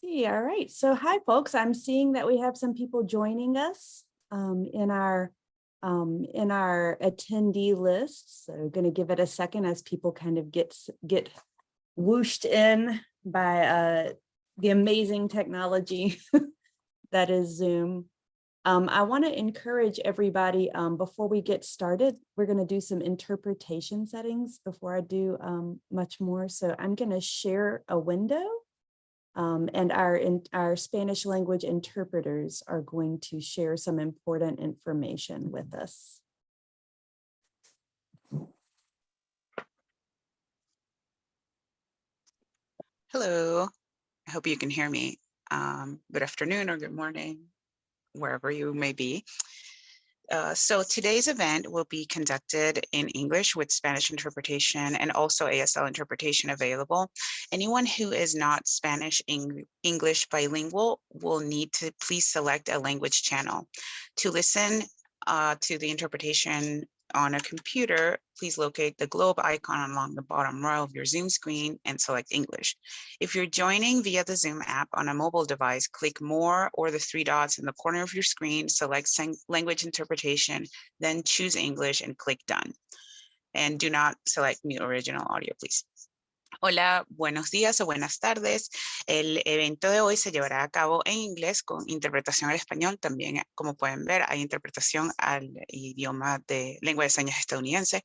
See, all right. So hi, folks. I'm seeing that we have some people joining us um, in our um, in our attendee list. So going to give it a second as people kind of get get whooshed in by uh, the amazing technology that is Zoom. Um, I want to encourage everybody um, before we get started, we're going to do some interpretation settings before I do um, much more. So I'm going to share a window um, and our, in, our Spanish language interpreters are going to share some important information with us. Hello, I hope you can hear me. Um, good afternoon or good morning, wherever you may be. Uh, so today's event will be conducted in English with Spanish interpretation and also ASL interpretation available. Anyone who is not Spanish Eng English bilingual will need to please select a language channel. To listen uh, to the interpretation on a computer, please locate the globe icon along the bottom row of your Zoom screen and select English. If you're joining via the Zoom app on a mobile device, click more or the three dots in the corner of your screen, select language interpretation, then choose English and click done. And do not select mute original audio, please. Hola, buenos días o buenas tardes. El evento de hoy se llevará a cabo en inglés con interpretación al español. También, eh, como pueden ver, hay interpretación al idioma de lengua de señas estadounidense.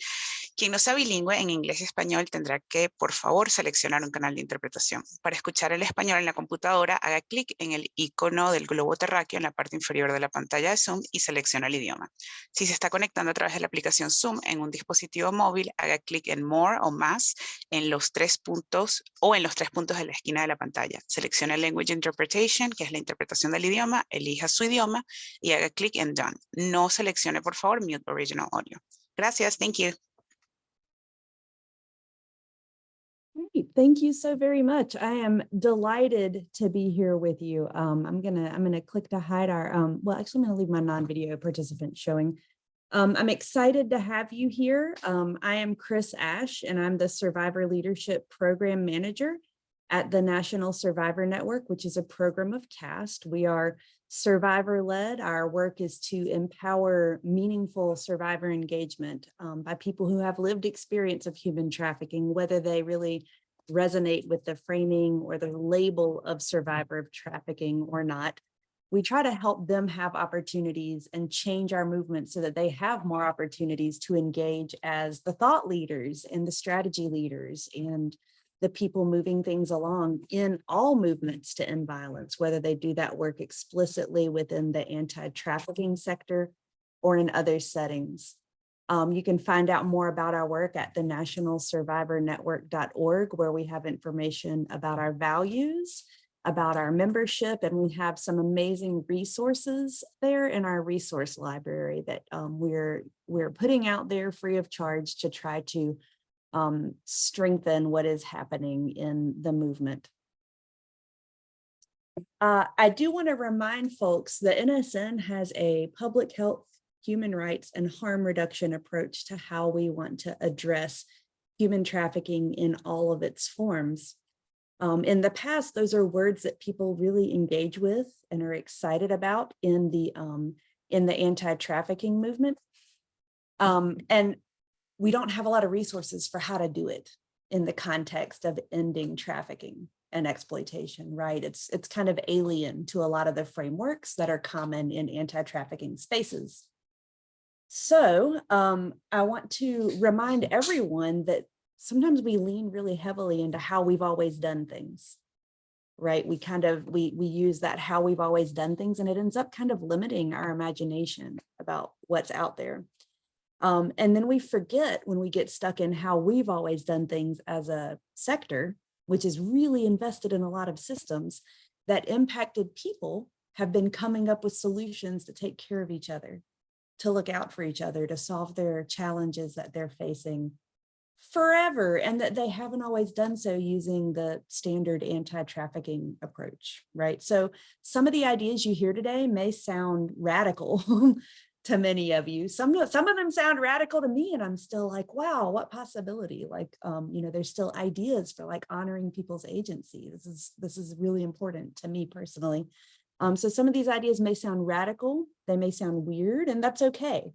Quien no sea bilingüe en inglés y español tendrá que, por favor, seleccionar un canal de interpretación. Para escuchar el español en la computadora, haga clic en el icono del globo terráqueo en la parte inferior de la pantalla de Zoom y selecciona el idioma. Si se está conectando a través de la aplicación Zoom en un dispositivo móvil, haga clic en More o Más en los tres puntos o en los tres puntos de la esquina de la pantalla. Seleccione Language Interpretation, que es la interpretación del idioma, elija su idioma y haga clic en Done. No seleccione, por favor, Mute Original Audio. Gracias, thank you. Thank you so very much. I am delighted to be here with you. Um, I'm gonna I'm gonna click to hide our um, well, actually, I'm gonna leave my non-video participant showing um, I'm excited to have you here. Um, I am Chris Ash, and I'm the Survivor Leadership Program Manager at the National Survivor Network, which is a program of CAST. We are survivor-led. Our work is to empower meaningful survivor engagement um, by people who have lived experience of human trafficking, whether they really resonate with the framing or the label of survivor of trafficking or not we try to help them have opportunities and change our movement so that they have more opportunities to engage as the thought leaders and the strategy leaders and the people moving things along in all movements to end violence, whether they do that work explicitly within the anti-trafficking sector or in other settings. Um, you can find out more about our work at the nationalsurvivornetwork.org, where we have information about our values about our membership and we have some amazing resources there in our resource library that um, we're we're putting out there free of charge to try to um, strengthen what is happening in the movement. Uh, I do want to remind folks that NSN has a public health, human rights, and harm reduction approach to how we want to address human trafficking in all of its forms. Um, in the past, those are words that people really engage with and are excited about in the um, in the anti-trafficking movement. Um, and we don't have a lot of resources for how to do it in the context of ending trafficking and exploitation, right? It's, it's kind of alien to a lot of the frameworks that are common in anti-trafficking spaces. So um, I want to remind everyone that sometimes we lean really heavily into how we've always done things right? We kind of we we use that how we've always done things and it ends up kind of limiting our imagination about what's out there. Um, and then we forget when we get stuck in how we've always done things as a sector which is really invested in a lot of systems that impacted people have been coming up with solutions to take care of each other to look out for each other to solve their challenges that they're facing forever and that they haven't always done so using the standard anti-trafficking approach, right? So some of the ideas you hear today may sound radical to many of you. Some, some of them sound radical to me and I'm still like, wow, what possibility? Like, um, you know, there's still ideas for like honoring people's agency. This is, this is really important to me personally. Um, so some of these ideas may sound radical, they may sound weird, and that's okay.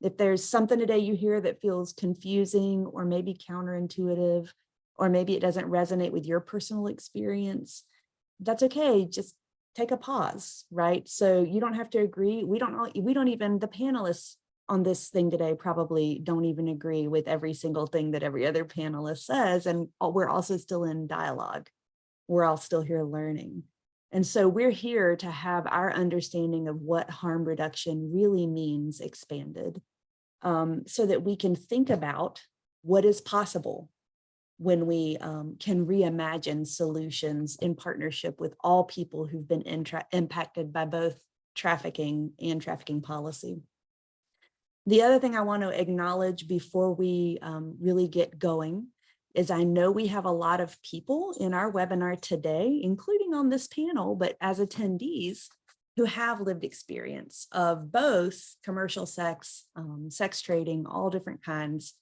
If there's something today you hear that feels confusing or maybe counterintuitive, or maybe it doesn't resonate with your personal experience, that's okay. Just take a pause, right? So you don't have to agree. We don't, we don't even, the panelists on this thing today probably don't even agree with every single thing that every other panelist says. And we're also still in dialogue. We're all still here learning. And so we're here to have our understanding of what harm reduction really means expanded um, so that we can think about what is possible when we um, can reimagine solutions in partnership with all people who've been impacted by both trafficking and trafficking policy. The other thing I want to acknowledge before we um, really get going is I know we have a lot of people in our webinar today, including on this panel, but as attendees who have lived experience of both commercial sex, um, sex trading, all different kinds,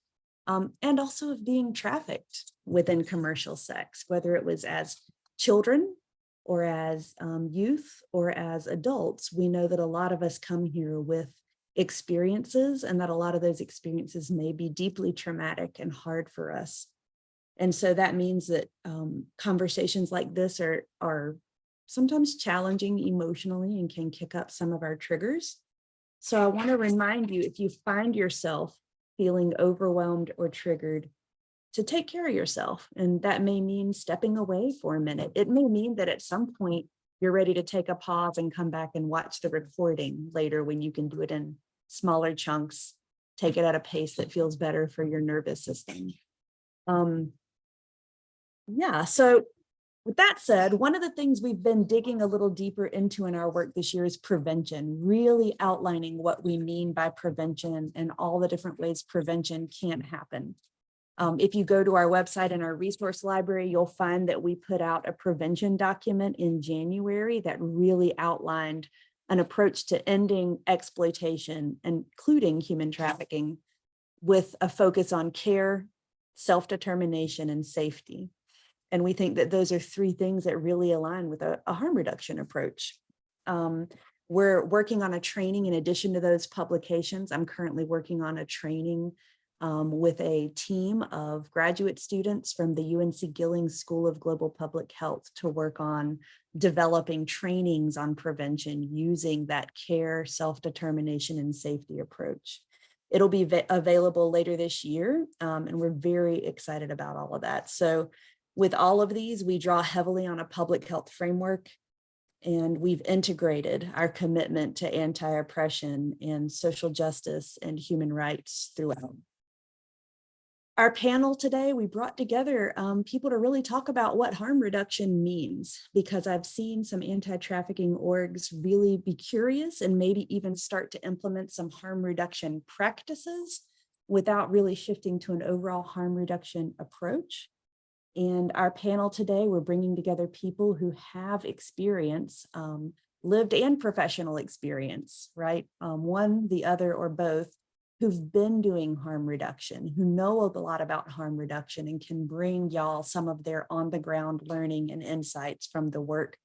um, and also of being trafficked within commercial sex, whether it was as children or as um, youth or as adults. We know that a lot of us come here with experiences and that a lot of those experiences may be deeply traumatic and hard for us. And so that means that um, conversations like this are, are sometimes challenging emotionally and can kick up some of our triggers. So I want to remind you, if you find yourself feeling overwhelmed or triggered, to take care of yourself. And that may mean stepping away for a minute. It may mean that at some point you're ready to take a pause and come back and watch the recording later when you can do it in smaller chunks, take it at a pace that feels better for your nervous system. Um, yeah, so with that said, one of the things we've been digging a little deeper into in our work this year is prevention, really outlining what we mean by prevention and all the different ways prevention can happen. Um, if you go to our website and our resource library, you'll find that we put out a prevention document in January that really outlined an approach to ending exploitation, including human trafficking, with a focus on care, self-determination, and safety. And we think that those are three things that really align with a, a harm reduction approach. Um, we're working on a training in addition to those publications. I'm currently working on a training um, with a team of graduate students from the UNC Gillings School of Global Public Health to work on developing trainings on prevention using that care, self-determination, and safety approach. It'll be available later this year, um, and we're very excited about all of that. So with all of these, we draw heavily on a public health framework and we've integrated our commitment to anti-oppression and social justice and human rights throughout. Our panel today, we brought together um, people to really talk about what harm reduction means, because I've seen some anti-trafficking orgs really be curious and maybe even start to implement some harm reduction practices without really shifting to an overall harm reduction approach. And our panel today, we're bringing together people who have experience, um, lived and professional experience, right? Um, one, the other, or both, who've been doing harm reduction, who know a lot about harm reduction and can bring y'all some of their on the ground learning and insights from the work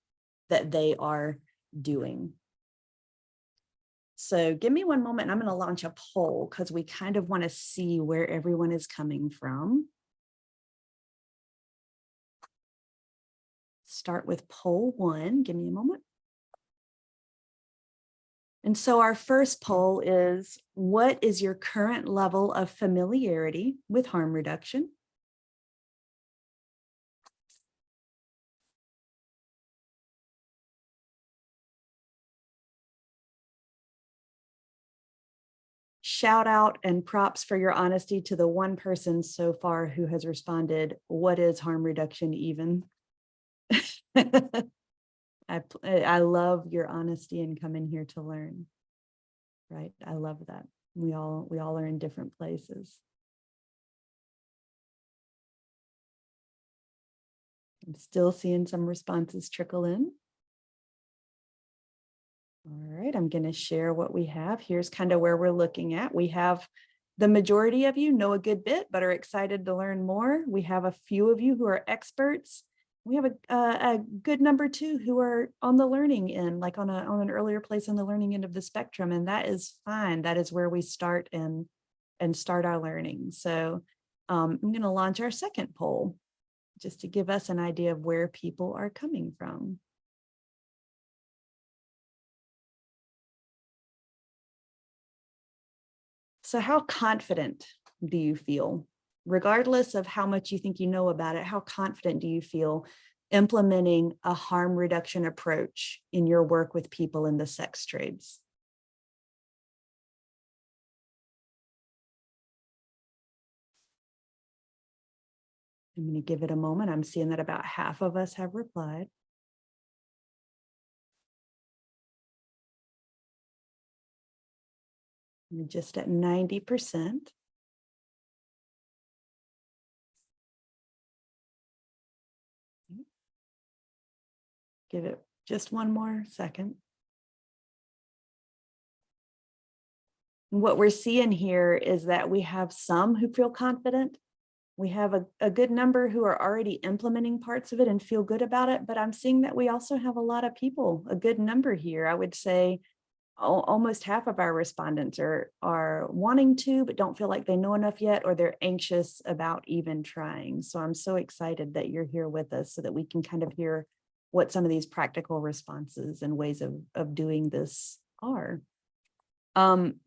that they are doing. So give me one moment. I'm going to launch a poll because we kind of want to see where everyone is coming from. Start with poll one. Give me a moment. And so our first poll is, what is your current level of familiarity with harm reduction? Shout out and props for your honesty to the one person so far who has responded, what is harm reduction even? I, eh, I love your honesty and coming here to learn. Right. I love that. We all we all are in different places. I'm still seeing some responses trickle in. All right, I'm going to share what we have. Here's kind of where we're looking at. We have the majority of you know a good bit, but are excited to learn more. We have a few of you who are experts. We have a, a, good number too who are on the learning end, like on, a, on an earlier place on the learning end of the spectrum. And that is fine. That is where we start and, and start our learning. So um, I'm going to launch our second poll just to give us an idea of where people are coming from. So how confident do you feel? Regardless of how much you think you know about it, how confident do you feel implementing a harm reduction approach in your work with people in the sex trades? I'm going to give it a moment. I'm seeing that about half of us have replied. We're just at 90%. Give it just one more second. What we're seeing here is that we have some who feel confident. We have a, a good number who are already implementing parts of it and feel good about it, but I'm seeing that we also have a lot of people, a good number here. I would say almost half of our respondents are, are wanting to, but don't feel like they know enough yet, or they're anxious about even trying. So I'm so excited that you're here with us so that we can kind of hear what some of these practical responses and ways of, of doing this are. Um,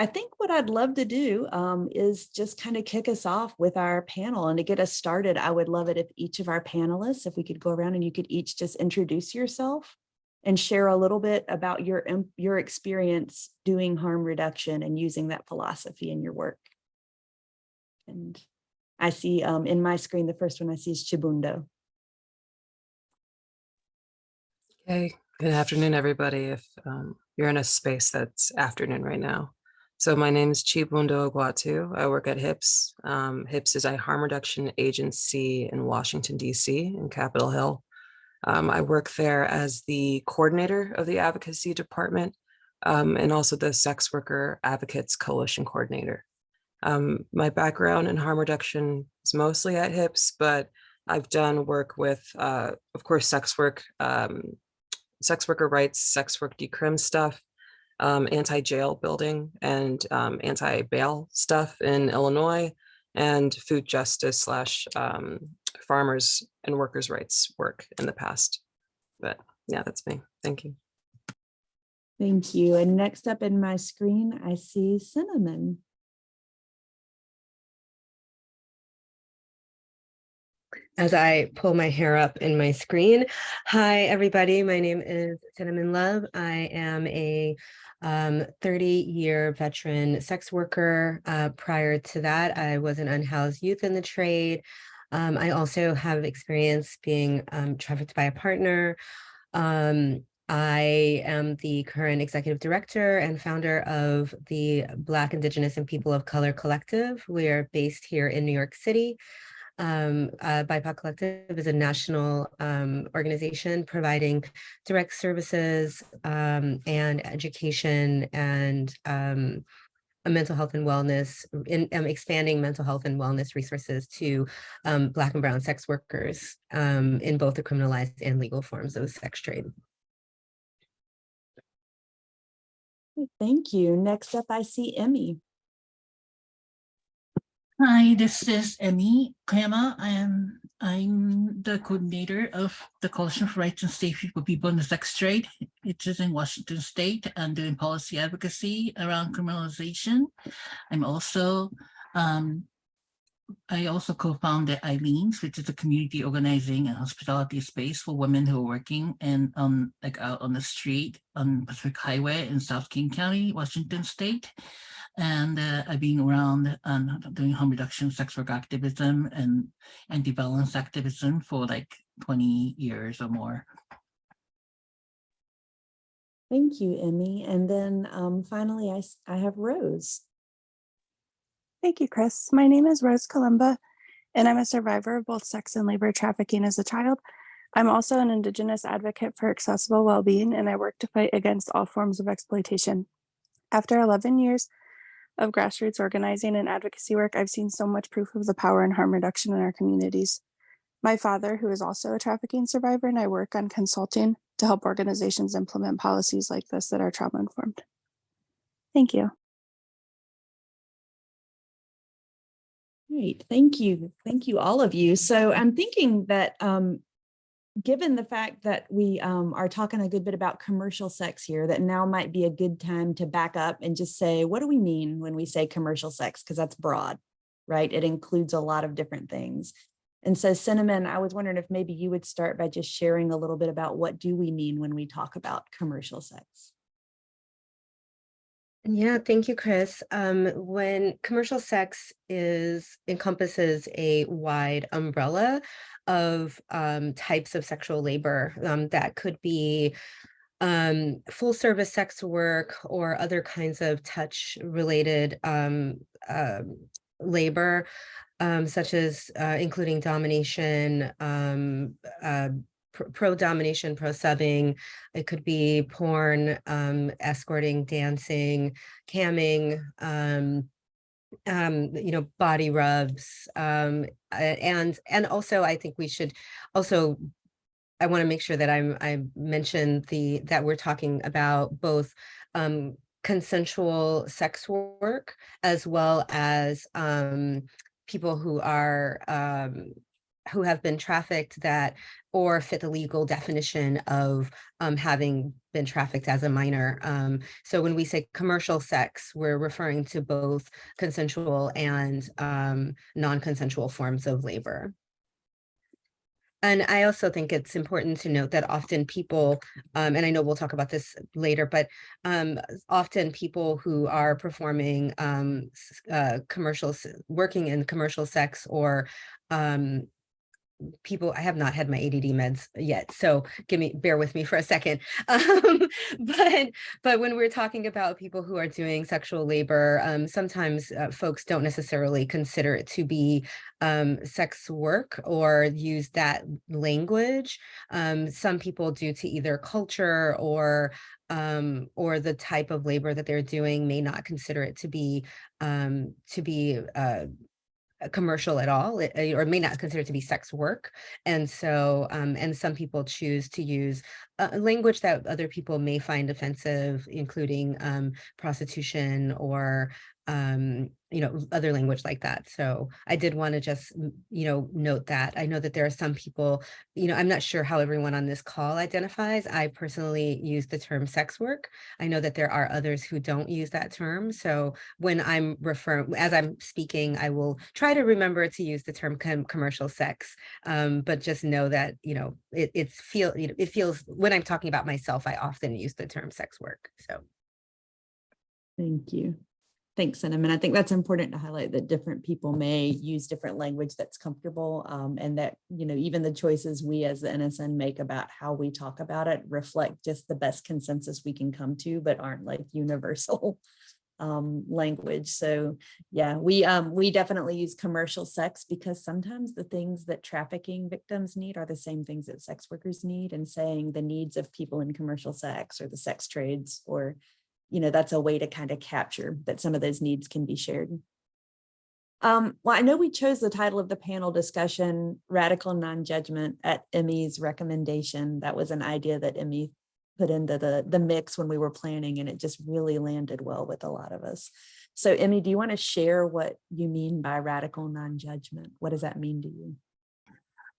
I think what I'd love to do um, is just kind of kick us off with our panel and to get us started. I would love it if each of our panelists, if we could go around and you could each just introduce yourself and share a little bit about your, your experience doing harm reduction and using that philosophy in your work. And I see um, in my screen, the first one I see is Chibundo. Hey, good afternoon, everybody. If um, you're in a space that's afternoon right now. So my name is Chibundo Egwuatu. I work at HIPS. Um, HIPS is a harm reduction agency in Washington, DC in Capitol Hill. Um, I work there as the coordinator of the advocacy department um, and also the sex worker advocates coalition coordinator. Um, my background in harm reduction is mostly at HIPS, but I've done work with, uh, of course, sex work, um, sex worker rights, sex work decrim stuff, um, anti-jail building and um, anti-bail stuff in Illinois, and food justice slash um, farmers and workers' rights work in the past. But yeah, that's me. Thank you. Thank you. And next up in my screen, I see Cinnamon. As I pull my hair up in my screen. Hi, everybody. My name is Cinnamon Love. I am a 30-year um, veteran sex worker. Uh, prior to that, I was an unhoused youth in the trade. Um, I also have experience being um, trafficked by a partner. Um, I am the current executive director and founder of the Black, Indigenous, and People of Color Collective. We are based here in New York City. Um, uh, BIPOC Collective is a national um, organization providing direct services um, and education and um, mental health and wellness, in, um, expanding mental health and wellness resources to um, Black and Brown sex workers in both the criminalized and legal forms of sex trade. Thank you. Next up, I see Emi. Hi, this is Emi Koyama. I am I'm the coordinator of the Coalition for Rights and Safety for People in the Sex Trade. It is in Washington State and doing policy advocacy around criminalization. I'm also um, I also co-founded Aileen's, which is a community organizing and hospitality space for women who are working and um like out on the street on Pacific Highway in South King County, Washington State. And uh, I've been around um, doing harm reduction, sex work activism, and anti-violence activism for like 20 years or more. Thank you, Emi. And then um, finally, I have Rose. Thank you, Chris. My name is Rose Columba, and I'm a survivor of both sex and labor trafficking as a child. I'm also an Indigenous advocate for accessible well-being, and I work to fight against all forms of exploitation. After 11 years of grassroots organizing and advocacy work, I've seen so much proof of the power and harm reduction in our communities. My father, who is also a trafficking survivor, and I work on consulting to help organizations implement policies like this that are trauma informed. Thank you. Great, thank you. Thank you, all of you. So I'm thinking that um, given the fact that we um, are talking a good bit about commercial sex here, that now might be a good time to back up and just say, what do we mean when we say commercial sex? Because that's broad, right? It includes a lot of different things. And so Cinnamon, I was wondering if maybe you would start by just sharing a little bit about what do we mean when we talk about commercial sex? Yeah, thank you, Chris. Um, when commercial sex is encompasses a wide umbrella of um, types of sexual labor um, that could be um, full service sex work or other kinds of touch related um, labor, such as uh, including domination, uh, pr- pro domination, pro subbing. It could be porn, um, escorting, dancing, camming, um, um, you know, body rubs, um, and and also I think we should also. I want to make sure that I'm I mentioned the that we're talking about both um, consensual sex work as well as um, people who are um, who have been trafficked that or fit the legal definition of um, having been trafficked as a minor. Um, so when we say commercial sex, we're referring to both consensual and um, non-consensual forms of labor. And I also think it's important to note that often people, um, and I know we'll talk about this later, but um, often people who are performing um, uh, commercials, working in commercial sex or um, people, I have not had my ADD meds yet, so give me, bear with me for a second. Um, but, but when we're talking about people who are doing sexual labor, um, sometimes uh, folks don't necessarily consider it to be um, sex work or use that language. Um, some people due to either culture or um, or the type of labor that they're doing may not consider it to be um, to be uh, commercial at all it- uh, or may not consider to be sex work and so um, and some people choose to use uh, language that other people may find offensive including um, prostitution or um, you know other language like that so i did want to just mm, you know note that i know that there are some people you know i'm not sure how everyone on this call identifies i personally use the term sex work i know that there are others who don't use that term so when I'm referring, as I'm speaking, I will try to remember to use the term com- commercial sex. Um, but just know that, you know, it, it's feel, you know, it feels, when I'm talking about myself, I often use the term sex work. So. Thank you. Thanks. And I think that's important to highlight that different people may use different language that's comfortable um, and that, you know, even the choices we as the NSN make about how we talk about it reflect just the best consensus we can come to, but aren't like universal um, language. So yeah, we um, we definitely use commercial sex because sometimes the things that trafficking victims need are the same things that sex workers need and saying the needs of people in commercial sex or the sex trades or you know, that's a way to kind of capture that some of those needs can be shared. Um, well, I know we chose the title of the panel discussion, Radical Non-Judgment at Emi's recommendation. That was an idea that Emi put into the, the mix when we were planning and it just really landed well with a lot of us. So Emi, do you want to share what you mean by radical non-judgment? What does that mean to you?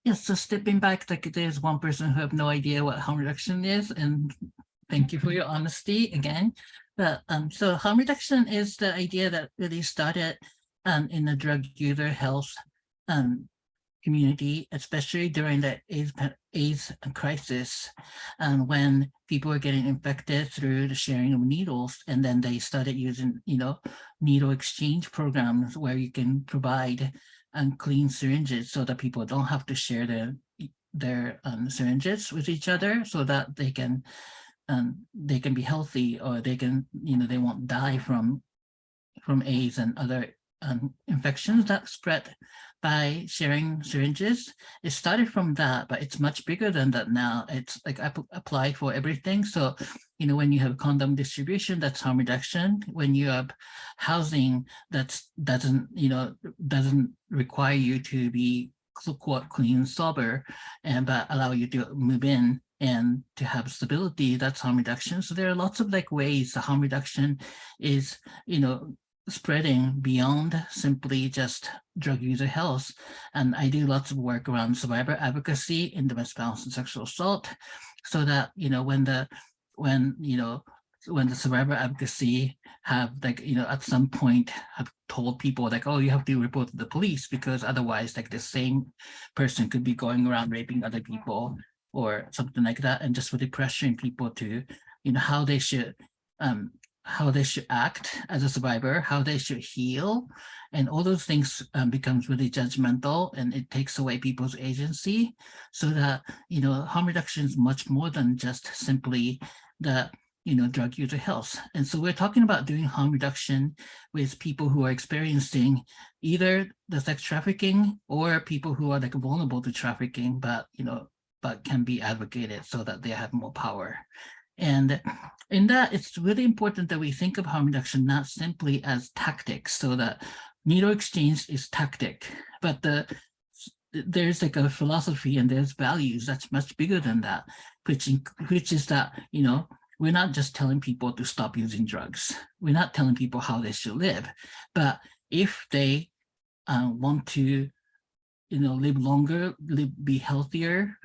Yes, so stepping back, like there's one person who have no idea what harm reduction is, and thank you for your honesty again. But um, so harm reduction is the idea that really started um in the drug user health um community, especially during the AIDS, AIDS crisis, um, when people were getting infected through the sharing of needles, and then they started using, you know, needle exchange programs where you can provide and clean syringes so that people don't have to share their their um, syringes with each other so that they can um, they can be healthy or they can you know they won't die from from AIDS and other um, infections that spread by sharing syringes. It started from that, but it's much bigger than that now. It's like app- applied for everything. So, you know, when you have condom distribution, that's harm reduction. When you have housing, that's doesn't, you know, doesn't require you to be quote clean, sober, and but allow you to move in and to have stability, that's harm reduction. So there are lots of like ways the harm reduction is, you know, spreading beyond simply just drug user health. And I do lots of work around survivor advocacy in domestic violence and sexual assault so that, you know, when the, when, you know, when the survivor advocacy have like, you know, at some point have told people like, oh, you have to report to the police because otherwise like the same person could be going around raping other people or something like that. And just really pressuring people to, you know, how they should, um, how they should act as a survivor, how they should heal, and all those things um, becomes really judgmental and it takes away people's agency so that, you know, harm reduction is much more than just simply the, you know, drug user health. And so we're talking about doing harm reduction with people who are experiencing either the sex trafficking or people who are like vulnerable to trafficking, but, you know, but can be advocated so that they have more power. And in that, it's really important that we think of harm reduction not simply as tactics, so that needle exchange is tactic, but the there's like a philosophy and there's values that's much bigger than that, which which is that you know we're not just telling people to stop using drugs. We're not telling people how they should live, but if they uh, want to, you know, live longer, live, be healthier,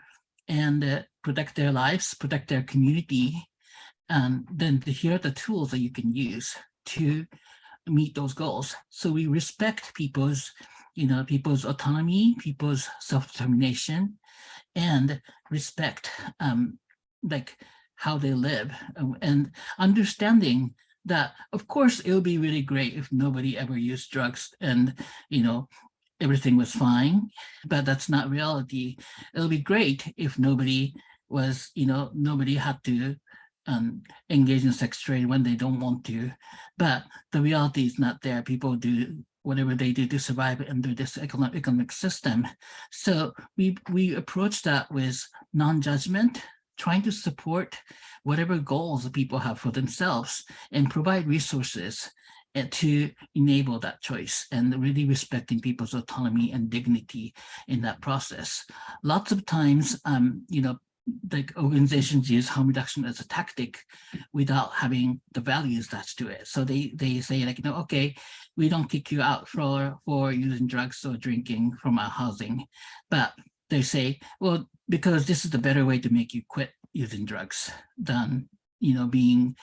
and uh, protect their lives, protect their community, and then here are the tools that you can use to meet those goals. So we respect people's, you know, people's autonomy, people's self-determination, and respect um, like how they live um, and understanding that of course it would be really great if nobody ever used drugs and you know everything was fine but that's not reality. It'll be great if nobody was you know nobody had to um, engage in sex trade when they don't want to. But the reality is not there. People do whatever they do to survive under this economic, economic system. So we we approach that with non-judgment trying to support whatever goals people have for themselves and provide resources to enable that choice and really respecting people's autonomy and dignity in that process. Lots of times, um, you know, like organizations use harm reduction as a tactic without having the values attached to it. So they they say like, you know, okay, we don't kick you out for for using drugs or drinking from our housing, but they say, well, because this is the better way to make you quit using drugs than, you know, being,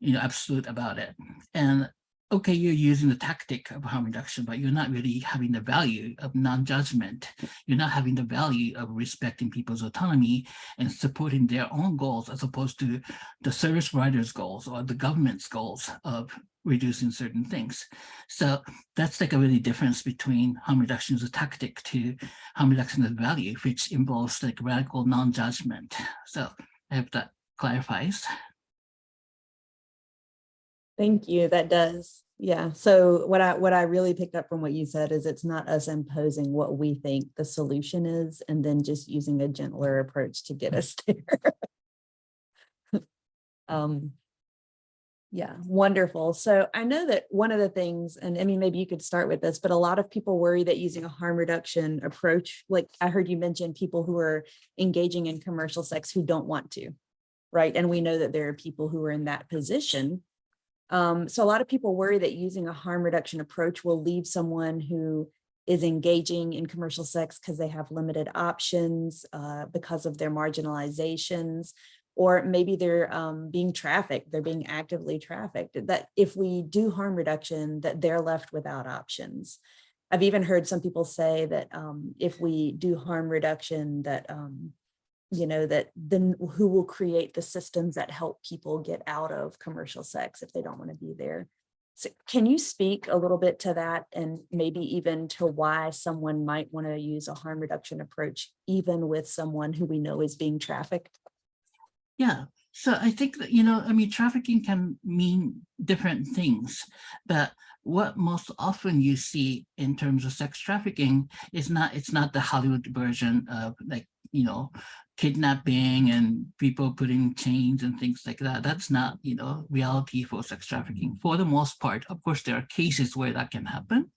you know, absolute about it. And okay, you're using the tactic of harm reduction, but you're not really having the value of non-judgment. You're not having the value of respecting people's autonomy and supporting their own goals as opposed to the service providers' goals or the government's goals of reducing certain things. So that's like a really difference between harm reduction as a tactic to harm reduction as a value, which involves like radical non-judgment. So I hope that clarifies. Thank you. That does. Yeah. So what I what I really picked up from what you said is it's not us imposing what we think the solution is and then just using a gentler approach to get us there. um yeah, wonderful. So I know that one of the things, and I mean, maybe you could start with this, but a lot of people worry that using a harm reduction approach, like I heard you mention people who are engaging in commercial sex who don't want to, right? And we know that there are people who are in that position um, so a lot of people worry that using a harm reduction approach will leave someone who is engaging in commercial sex because they have limited options uh, because of their marginalizations, or maybe they're um, being trafficked, they're being actively trafficked, that if we do harm reduction, that they're left without options. I've even heard some people say that um, if we do harm reduction, that um, you know, that then who will create the systems that help people get out of commercial sex if they don't want to be there. So can you speak a little bit to that and maybe even to why someone might want to use a harm reduction approach, even with someone who we know is being trafficked? Yeah, So I think that, you know, I mean, trafficking can mean different things, but what most often you see in terms of sex trafficking is not, it's not the Hollywood version of like, you know, kidnapping and people putting chains and things like that. That's not, you know, reality for sex trafficking. For the most part, of course, there are cases where that can happen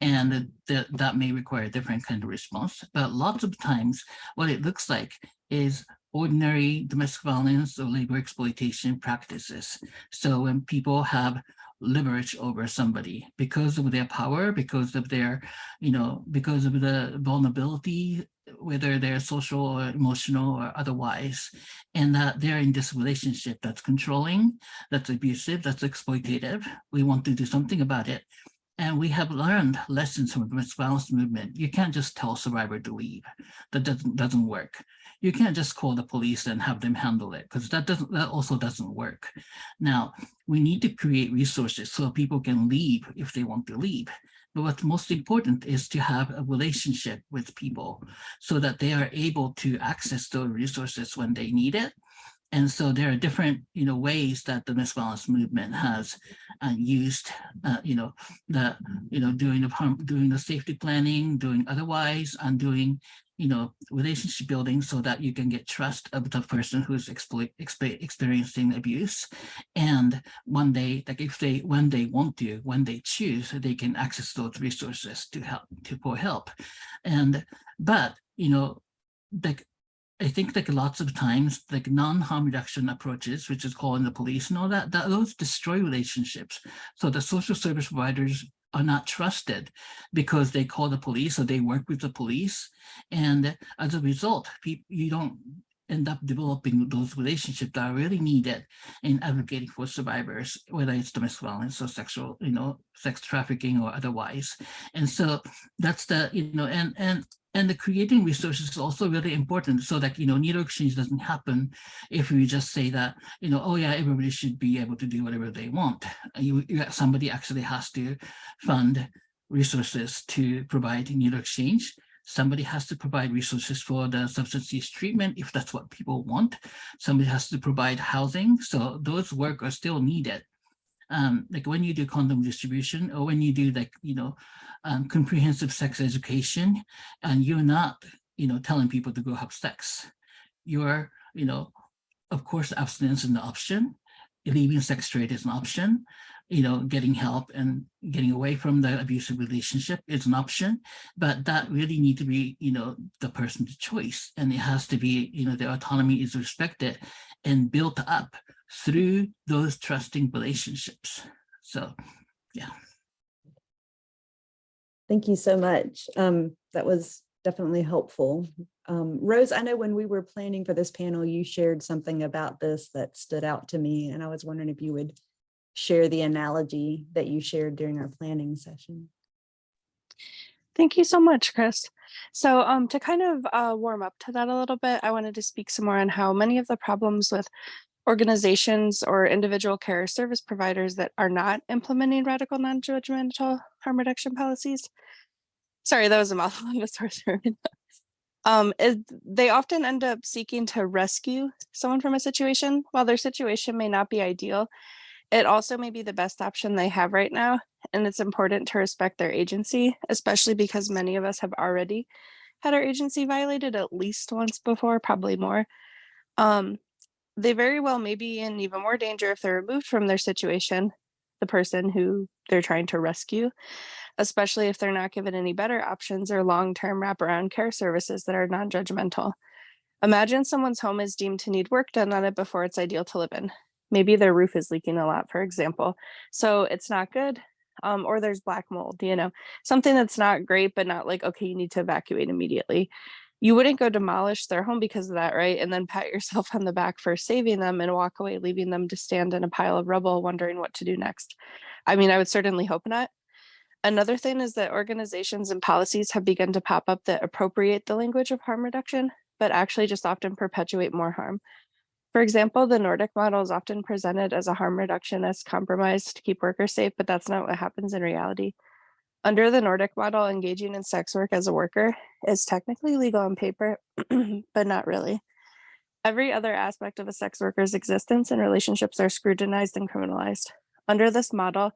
and that that may require a different kind of response. But lots of times what it looks like is ordinary domestic violence or labor exploitation practices. So when people have leverage over somebody because of their power, because of their, you know, because of the vulnerability, whether they're social or emotional or otherwise, and that they're in this relationship that's controlling, that's abusive, that's exploitative. We want to do something about it. And we have learned lessons from the domestic violence movement. You can't just tell a survivor to leave. That doesn't, doesn't work. You can't just call the police and have them handle it because that doesn't that also doesn't work. Now, we need to create resources so people can leave if they want to leave. But what's most important is to have a relationship with people so that they are able to access those resources when they need it and so there are different, you know, ways that the violence movement has uh, used, uh, you know, the, you know, doing the doing the safety planning, doing otherwise, and doing, you know, relationship building so that you can get trust of the person who's experiencing abuse. And one day, like if they, when they want to, when they choose, they can access those resources to help, to for help. And, but, you know, like I think like lots of times like non-harm reduction approaches, which is calling the police and all that, that those destroy relationships. So the social service providers are not trusted because they call the police or they work with the police. And as a result, you don't end up developing those relationships that are really needed in advocating for survivors, whether it's domestic violence or sexual, you know, sex trafficking or otherwise. And so that's the, you know, and and and the creating resources is also really important so that, you know, needle exchange doesn't happen if we just say that, you know, oh yeah, everybody should be able to do whatever they want. You, you somebody actually has to fund resources to provide needle exchange. Somebody has to provide resources for the substance use treatment if that's what people want. Somebody has to provide housing. So those work are still needed. Um, like when you do condom distribution or when you do like, you know, um, comprehensive sex education and you're not, you know, telling people to go have sex. You're, you know, of course, abstinence is an option. Leaving sex trade is an option. You know, getting help and getting away from the abusive relationship is an option, but that really need to be, you know, the person's choice. And it has to be, you know, their autonomy is respected and built up through those trusting relationships. So, yeah. Thank you so much. Um, that was definitely helpful. Um, Rose, I know when we were planning for this panel, you shared something about this that stood out to me, and I was wondering if you would share the analogy that you shared during our planning session. Thank you so much, Chris. So um, to kind of uh, warm up to that a little bit, I wanted to speak some more on how many of the problems with organizations or individual care service providers that are not implementing radical non-judgmental harm reduction policies. Sorry, that was a mouthful a sore um, they often end up seeking to rescue someone from a situation. While their situation may not be ideal, it also may be the best option they have right now. And it's important to respect their agency, especially because many of us have already had our agency violated at least once before, probably more. Um, they very well may be in even more danger if they're removed from their situation, the person who they're trying to rescue, especially if they're not given any better options or long-term wraparound care services that are non-judgmental. Imagine someone's home is deemed to need work done on it before it's ideal to live in. Maybe their roof is leaking a lot, for example. So it's not good. Um, or there's black mold, you know, something that's not great, but not like, okay, you need to evacuate immediately you wouldn't go demolish their home because of that, right? And then pat yourself on the back for saving them and walk away, leaving them to stand in a pile of rubble, wondering what to do next. I mean, I would certainly hope not. Another thing is that organizations and policies have begun to pop up that appropriate the language of harm reduction, but actually just often perpetuate more harm. For example, the Nordic model is often presented as a harm reductionist compromise to keep workers safe, but that's not what happens in reality. Under the Nordic model, engaging in sex work as a worker is technically legal on paper, but not really. Every other aspect of a sex worker's existence and relationships are scrutinized and criminalized. Under this model,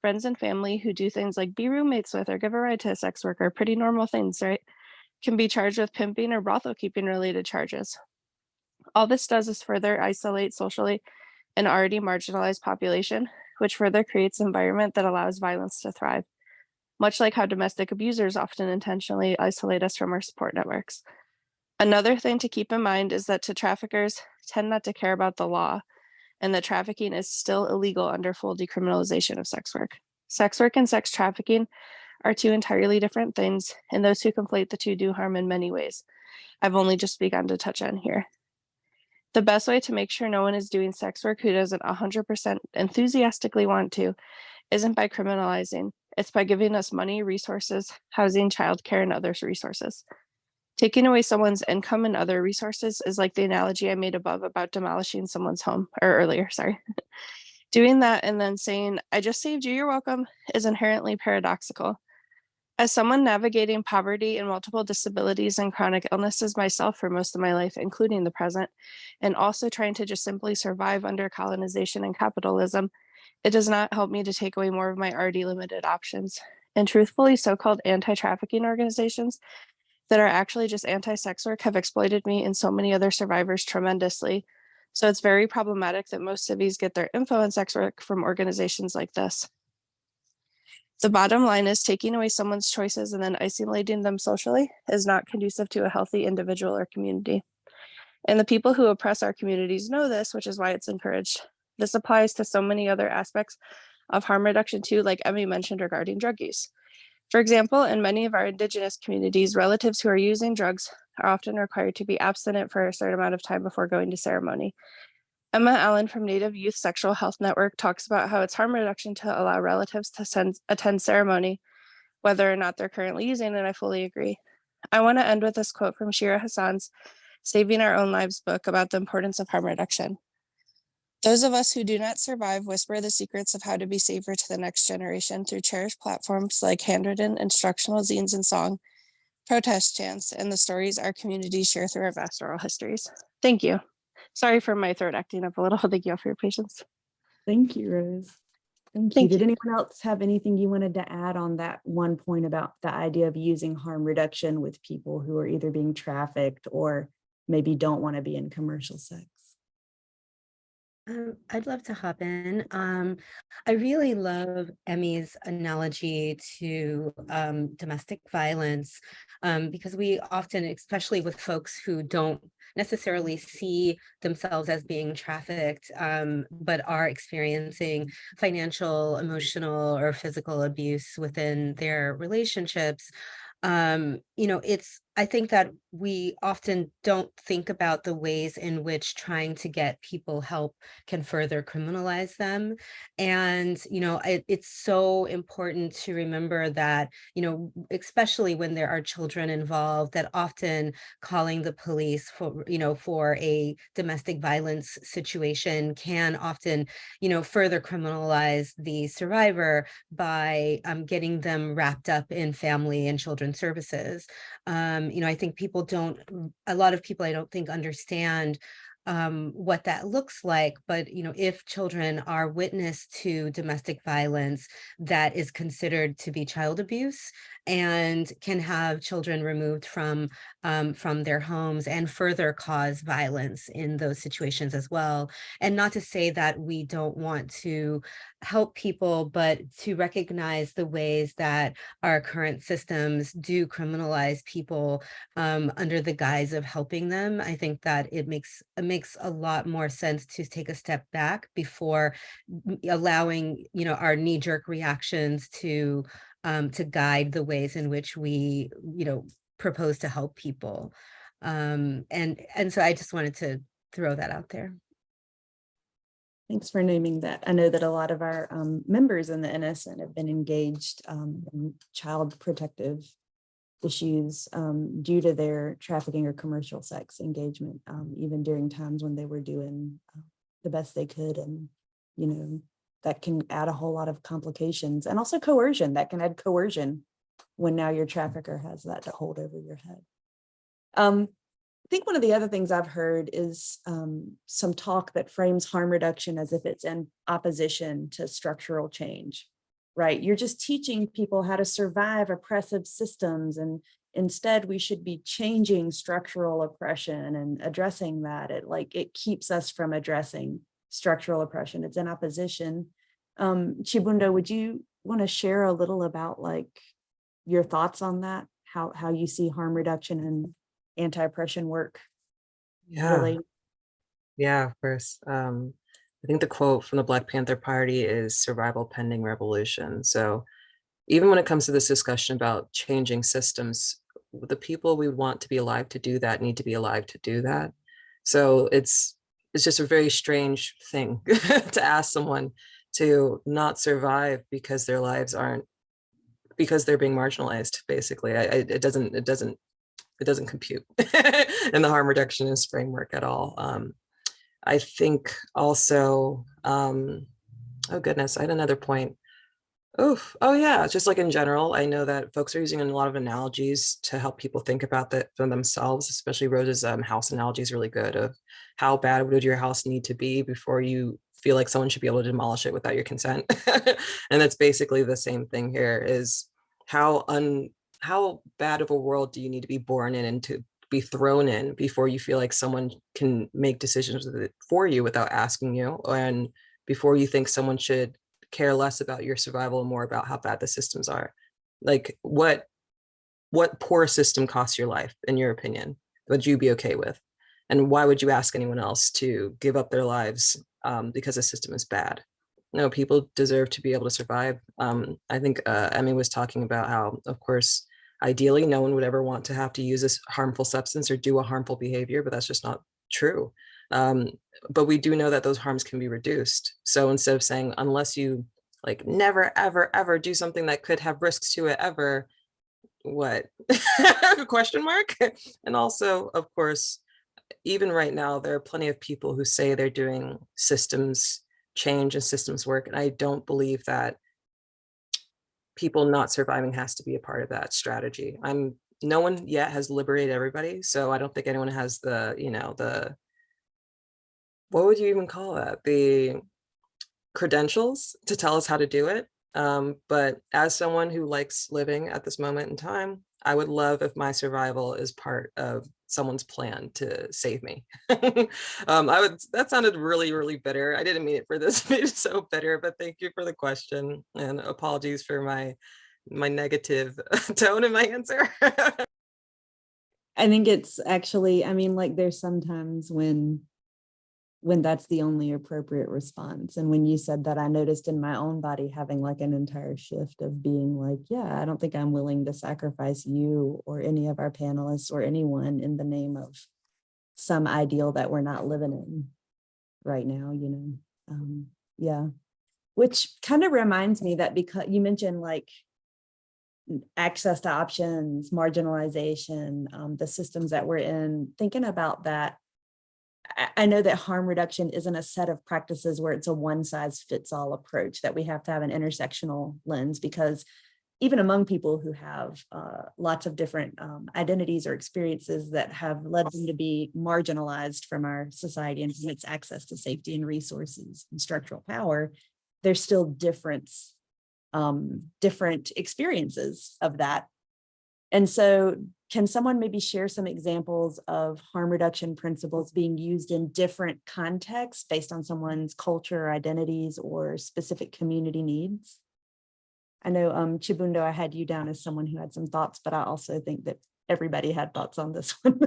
friends and family who do things like be roommates with or give a ride to a sex worker, pretty normal things, right? Can be charged with pimping or brothel keeping related charges. All this does is further isolate socially an already marginalized population, which further creates an environment that allows violence to thrive. Much like how domestic abusers often intentionally isolate us from our support networks. Another thing to keep in mind is that to traffickers tend not to care about the law and that trafficking is still illegal under full decriminalization of sex work. Sex work and sex trafficking are two entirely different things, and those who conflate the two do harm in many ways. I've only just begun to touch on here. The best way to make sure no one is doing sex work who doesn't 100% enthusiastically want to isn't by criminalizing, it's by giving us money, resources, housing, childcare, and other resources. Taking away someone's income and other resources is like the analogy I made above about demolishing someone's home or earlier, sorry. Doing that and then saying, I just saved you, you're welcome, is inherently paradoxical. As someone navigating poverty and multiple disabilities and chronic illnesses myself for most of my life, including the present, and also trying to just simply survive under colonization and capitalism, it does not help me to take away more of my already limited options. And truthfully, so-called anti-trafficking organizations that are actually just anti-sex work have exploited me and so many other survivors tremendously. So it's very problematic that most civies get their info on sex work from organizations like this. The bottom line is taking away someone's choices and then isolating them socially is not conducive to a healthy individual or community. And the people who oppress our communities know this, which is why it's encouraged. This applies to so many other aspects of harm reduction too, like Emi mentioned regarding drug use. For example, in many of our indigenous communities, relatives who are using drugs are often required to be abstinent for a certain amount of time before going to ceremony. Emma Allen from Native Youth Sexual Health Network talks about how it's harm reduction to allow relatives to send, attend ceremony, whether or not they're currently using it, I fully agree. I want to end with this quote from Shira Hassan's Saving Our Own Lives book about the importance of harm reduction. Those of us who do not survive whisper the secrets of how to be safer to the next generation through cherished platforms like handwritten instructional zines and song, protest chants, and the stories our communities share through our vast oral histories. Thank you. Sorry for my throat acting up a little. Thank you all for your patience. Thank you, Rose. Thank you. Thank Did anyone else have anything you wanted to add on that one point about the idea of using harm reduction with people who are either being trafficked or maybe don't want to be in commercial sex? Um, I'd love to hop in. Um, I really love Emi's analogy to um, domestic violence um, because we often, especially with folks who don't necessarily see themselves as being trafficked, um, but are experiencing financial, emotional, or physical abuse within their relationships. Um, you know, it's I think that we often don't think about the ways in which trying to get people help can further criminalize them. And, you know, it, it's so important to remember that, you know, especially when there are children involved, that often calling the police for, you know, for a domestic violence situation can often, you know, further criminalize the survivor by um, getting them wrapped up in family and children's services. Um, you know, I think people don't, a lot of people I don't think understand um, what that looks like. But, you know, if children are witness to domestic violence that is considered to be child abuse and can have children removed from um, from their homes and further cause violence in those situations as well. And not to say that we don't want to help people, but to recognize the ways that our current systems do criminalize people um, under the guise of helping them. I think that it makes it makes a lot more sense to take a step back before allowing, you know, our knee-jerk reactions to um, to guide the ways in which we, you know, propose to help people. Um, and, and so I just wanted to throw that out there. Thanks for naming that. I know that a lot of our um, members in the NSN have been engaged um, in child protective issues um, due to their trafficking or commercial sex engagement, um, even during times when they were doing uh, the best they could. And, you know, that can add a whole lot of complications and also coercion that can add coercion when now your trafficker has that to hold over your head. Um, think one of the other things I've heard is um, some talk that frames harm reduction as if it's in opposition to structural change, right? You're just teaching people how to survive oppressive systems and instead we should be changing structural oppression and addressing that. It like, it keeps us from addressing structural oppression. It's in opposition. Um, Chibundo, would you want to share a little about like your thoughts on that? How, how you see harm reduction and anti-oppression work Yeah. really? Yeah, of course. Um, I think the quote from the Black Panther Party is survival pending revolution. So even when it comes to this discussion about changing systems, the people we want to be alive to do that need to be alive to do that. So it's it's just a very strange thing to ask someone to not survive because their lives aren't because they're being marginalized basically I, I, it doesn't it doesn't it doesn't compute in the harm reductionist framework at all um, I think also, um, oh goodness, I had another point. Oof, oh yeah, just like in general, I know that folks are using a lot of analogies to help people think about that for themselves, especially Rose's um, house analogy is really good of how bad would your house need to be before you feel like someone should be able to demolish it without your consent. and that's basically the same thing here is how un how bad of a world do you need to be born in and to be thrown in before you feel like someone can make decisions for you without asking you and before you think someone should care less about your survival and more about how bad the systems are? Like what what poor system costs your life in your opinion would you be okay with? And why would you ask anyone else to give up their lives um, because the system is bad? No people deserve to be able to survive. Um, i think uh, Emi was talking about how of course Ideally, no one would ever want to have to use this harmful substance or do a harmful behavior, but that's just not true. Um, but we do know that those harms can be reduced. So instead of saying, unless you like never, ever, ever do something that could have risks to it ever, what? Question mark? And also, of course, even right now, there are plenty of people who say they're doing systems change and systems work. And I don't believe that people not surviving has to be a part of that strategy. I'm no one yet has liberated everybody, so I don't think anyone has the, you know, the what would you even call that? The credentials to tell us how to do it. Um, but as someone who likes living at this moment in time, I would love if my survival is part of someone's plan to save me. um, I would, that sounded really, really bitter. I didn't mean it for this to be so bitter, but thank you for the question and apologies for my, my negative tone in my answer. I think it's actually, I mean, like there's sometimes when when that's the only appropriate response. And when you said that, I noticed in my own body having like an entire shift of being like, yeah, I don't think I'm willing to sacrifice you or any of our panelists or anyone in the name of some ideal that we're not living in right now, you know? Um, yeah, which kind of reminds me that because you mentioned like access to options, marginalization, um, the systems that we're in, thinking about that I know that harm reduction isn't a set of practices where it's a one size fits all approach, that we have to have an intersectional lens because even among people who have uh, lots of different um, identities or experiences that have led them to be marginalized from our society and its access to safety and resources and structural power, there's still difference, um, different experiences of that. And so can someone maybe share some examples of harm reduction principles being used in different contexts based on someone's culture, identities, or specific community needs? I know um, Chibundo, I had you down as someone who had some thoughts, but I also think that everybody had thoughts on this one.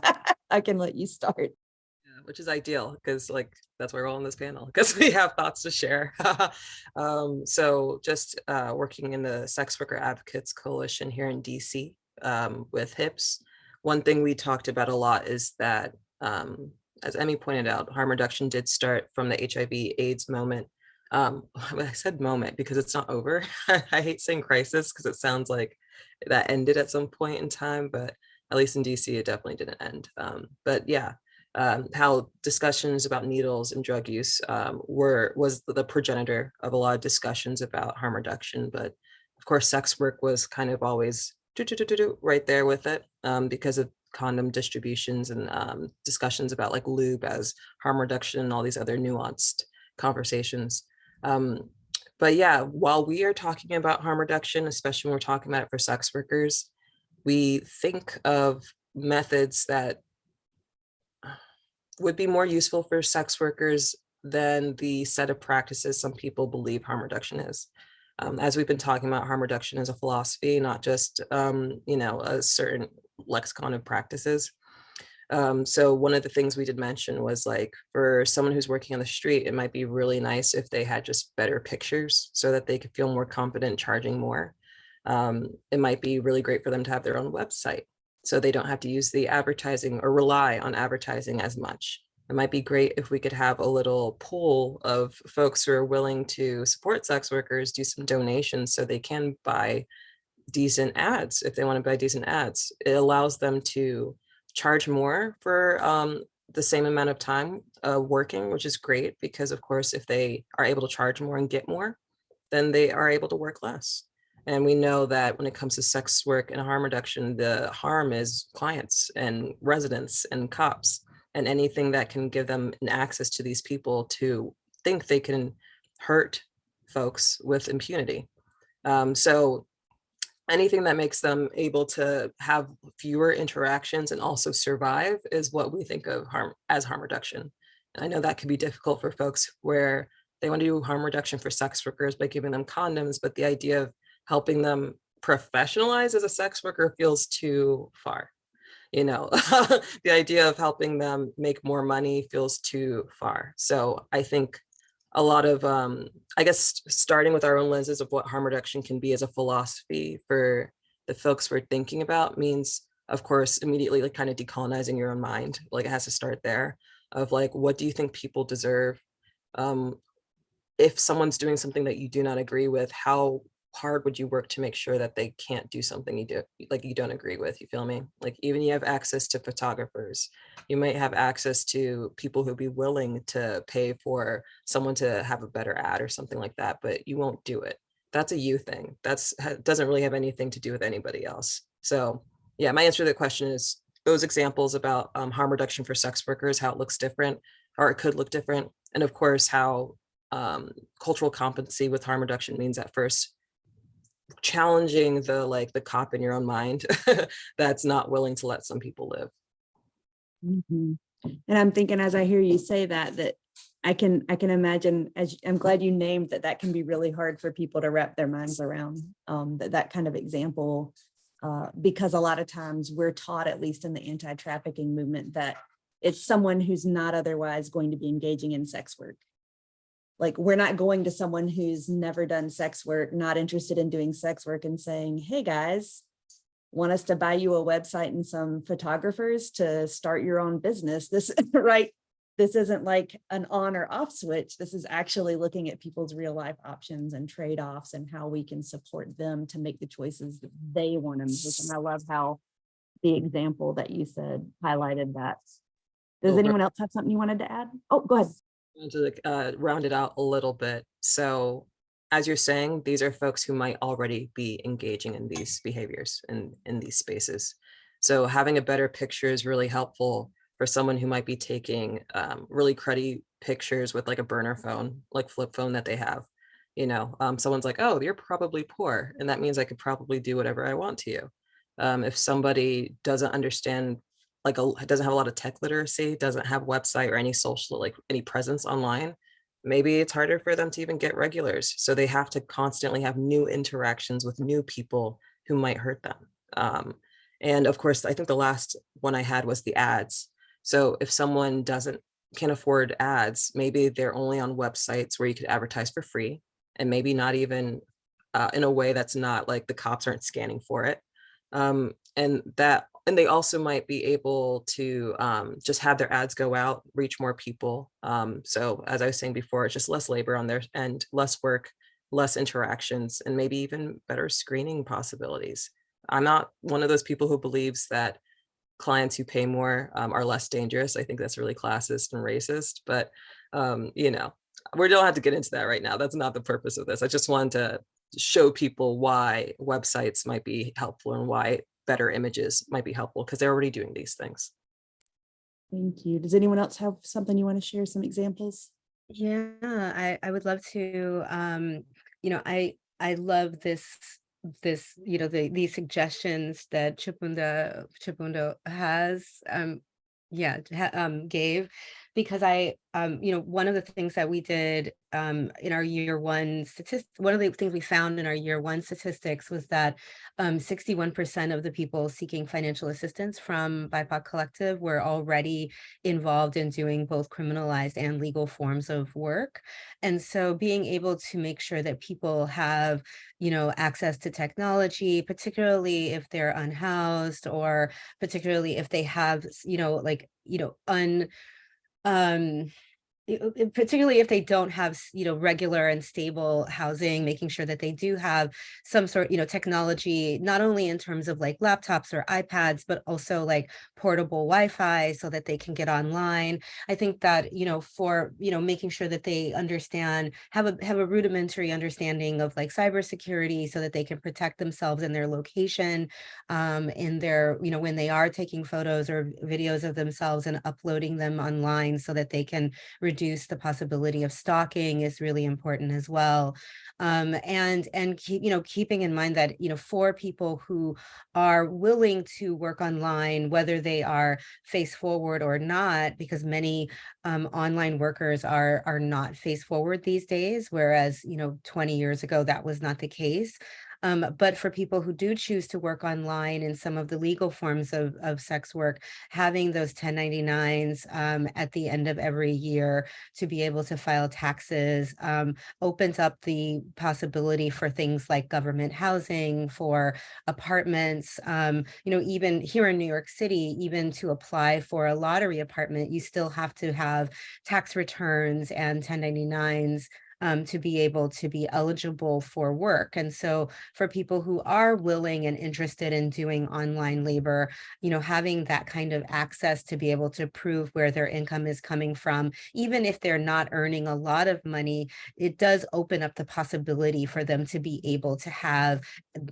I can let you start. Yeah, which is ideal because like that's why we're all on this panel because we have thoughts to share. um, so just uh, working in the Sex Worker Advocates Coalition here in DC, um, with HIPS. One thing we talked about a lot is that, um, as Emi pointed out, harm reduction did start from the HIV AIDS moment. Um, I said moment because it's not over. I hate saying crisis because it sounds like that ended at some point in time, but at least in DC, it definitely didn't end. Um, but yeah, um, how discussions about needles and drug use um, were was the progenitor of a lot of discussions about harm reduction. But of course, sex work was kind of always right there with it um, because of condom distributions and um, discussions about like lube as harm reduction and all these other nuanced conversations. Um, but yeah, while we are talking about harm reduction, especially when we're talking about it for sex workers, we think of methods that would be more useful for sex workers than the set of practices some people believe harm reduction is. Um, as we've been talking about, harm reduction as a philosophy, not just, um, you know, a certain lexicon of practices. Um, so one of the things we did mention was like for someone who's working on the street, it might be really nice if they had just better pictures so that they could feel more confident charging more. Um, it might be really great for them to have their own website so they don't have to use the advertising or rely on advertising as much. It might be great if we could have a little pool of folks who are willing to support sex workers, do some donations so they can buy decent ads if they want to buy decent ads. It allows them to charge more for um, the same amount of time uh, working, which is great because of course, if they are able to charge more and get more, then they are able to work less. And we know that when it comes to sex work and harm reduction, the harm is clients and residents and cops and anything that can give them an access to these people to think they can hurt folks with impunity. Um, so anything that makes them able to have fewer interactions and also survive is what we think of harm as harm reduction. And I know that can be difficult for folks where they want to do harm reduction for sex workers by giving them condoms, but the idea of helping them professionalize as a sex worker feels too far. You know, the idea of helping them make more money feels too far. So I think a lot of, um, I guess, starting with our own lenses of what harm reduction can be as a philosophy for the folks we're thinking about means, of course, immediately like kind of decolonizing your own mind. Like it has to start there of like, what do you think people deserve? Um, if someone's doing something that you do not agree with, how hard would you work to make sure that they can't do something you do like you don't agree with you feel me? Like even you have access to photographers you might have access to people who'd be willing to pay for someone to have a better ad or something like that but you won't do it. That's a you thing. That's doesn't really have anything to do with anybody else. So yeah my answer to the question is those examples about um, harm reduction for sex workers how it looks different or it could look different and of course how um, cultural competency with harm reduction means at first challenging the like the cop in your own mind that's not willing to let some people live. Mhm. And I'm thinking as I hear you say that, that I can, I can imagine, as I'm glad you named that, that can be really hard for people to wrap their minds around, um, that, that kind of example. Uh, because a lot of times we're taught, at least in the anti-trafficking movement, that it's someone who's not otherwise going to be engaging in sex work like we're not going to someone who's never done sex work, not interested in doing sex work and saying, hey guys, want us to buy you a website and some photographers to start your own business. This, right? This isn't like an on or off switch. This is actually looking at people's real life options and trade-offs and how we can support them to make the choices that they want to make. And I love how the example that you said highlighted that. Does anyone else have something you wanted to add? Oh, go ahead. To uh, round it out a little bit. So as you're saying, these are folks who might already be engaging in these behaviors and in these spaces. So having a better picture is really helpful for someone who might be taking um, really cruddy pictures with like a burner phone, like flip phone that they have. You know, um, someone's like, oh, you're probably poor. And that means I could probably do whatever I want to you. Um, if somebody doesn't understand like a doesn't have a lot of tech literacy, doesn't have website or any social like any presence online, maybe it's harder for them to even get regulars. So they have to constantly have new interactions with new people who might hurt them. Um, and of course, I think the last one I had was the ads. So if someone doesn't can afford ads, maybe they're only on websites where you could advertise for free and maybe not even uh, in a way that's not like the cops aren't scanning for it. Um, and that and they also might be able to um, just have their ads go out, reach more people. Um, so as I was saying before, it's just less labor on their end, less work, less interactions, and maybe even better screening possibilities. I'm not one of those people who believes that clients who pay more um, are less dangerous. I think that's really classist and racist, but um, you know, we don't have to get into that right now. That's not the purpose of this. I just wanted to show people why websites might be helpful and why better images might be helpful because they're already doing these things. Thank you. Does anyone else have something you want to share, some examples? Yeah, I, I would love to, um, you know, I, I love this, this, you know, the, these suggestions that Chipunda, Chibundo has, um, yeah, ha- um, gave, because I, um, you know, one of the things that we did, um, in our year one statistics, one of the things we found in our year one statistics was that, um, sixty-one percent of the people seeking financial assistance from BIPOC Collective were already involved in doing both criminalized and legal forms of work. And so being able to make sure that people have, you know, access to technology, particularly if they're unhoused or particularly if they have, you know, like, you know, un, um, particularly if they don't have, you know, regular and stable housing, making sure that they do have some sort, you know, technology, not only in terms of like laptops or iPads, but also like portable Wi-Fi so that they can get online. I think that, you know, for, you know, making sure that they understand, have a, have a rudimentary understanding of like cybersecurity so that they can protect themselves in their location, um, in their, you know, when they are taking photos or videos of themselves and uploading them online so that they can reduce the possibility of stalking is really important as well. Um, and, and you know, keeping in mind that, you know, for people who are willing to work online, whether they are face forward or not, because many um, online workers are, are not face forward these days, whereas, you know, 20 years ago, that was not the case. Um, but for people who do choose to work online in some of the legal forms of, of sex work, having those 1099s um, at the end of every year to be able to file taxes um, opens up the possibility for things like government housing, for apartments, um, you know, even here in New York City, even to apply for a lottery apartment, you still have to have tax returns and 1099s um, to be able to be eligible for work. And so for people who are willing and interested in doing online labor, you know, having that kind of access to be able to prove where their income is coming from, even if they're not earning a lot of money, it does open up the possibility for them to be able to have,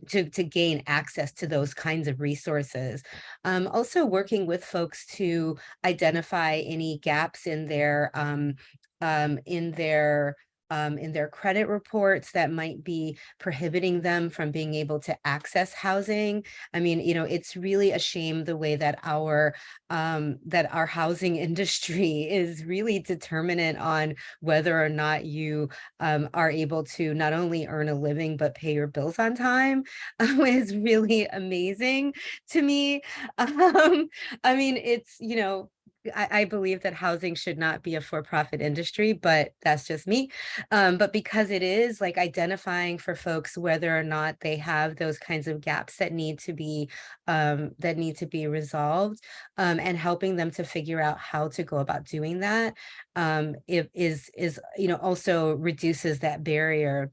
to, to gain access to those kinds of resources. Um, also working with folks to identify any gaps in their, um, um, in their, um, in their credit reports that might be prohibiting them from being able to access housing. I mean, you know, it's really a shame the way that our um, that our housing industry is really determinant on whether or not you um, are able to not only earn a living but pay your bills on time is really amazing to me. Um, I mean, it's you know I, I believe that housing should not be a for-profit industry, but that's just me. Um, but because it is like identifying for folks whether or not they have those kinds of gaps that need to be um, that need to be resolved um, and helping them to figure out how to go about doing that um, it is is you know also reduces that barrier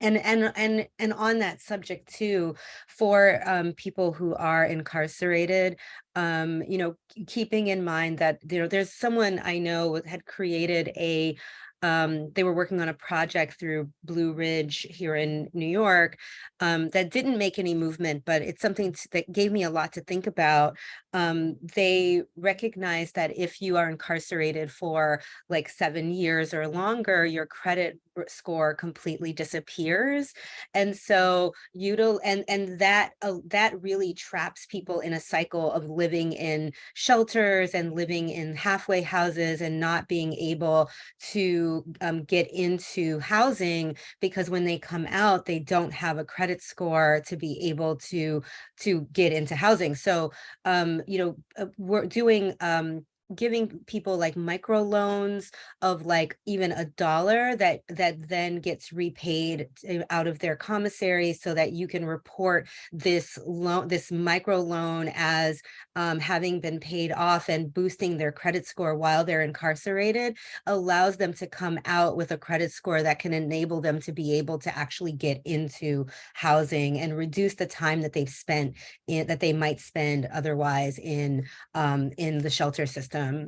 and and and and on that subject too for um people who are incarcerated um you know keeping in mind that you know there's someone i know had created a um they were working on a project through blue ridge here in new york um that didn't make any movement but it's something that gave me a lot to think about. Um they recognize that if you are incarcerated for like seven years or longer your credit score completely disappears. And so util and and that uh, that really traps people in a cycle of living in shelters and living in halfway houses and not being able to um, get into housing because when they come out they don't have a credit score to be able to to get into housing. So um you know uh, we're doing um giving people like micro loans of like even a dollar that that then gets repaid out of their commissary so that you can report this loan this micro loan as um, having been paid off and boosting their credit score while they're incarcerated allows them to come out with a credit score that can enable them to be able to actually get into housing and reduce the time that they've spent in that they might spend otherwise in um, in the shelter system. Um.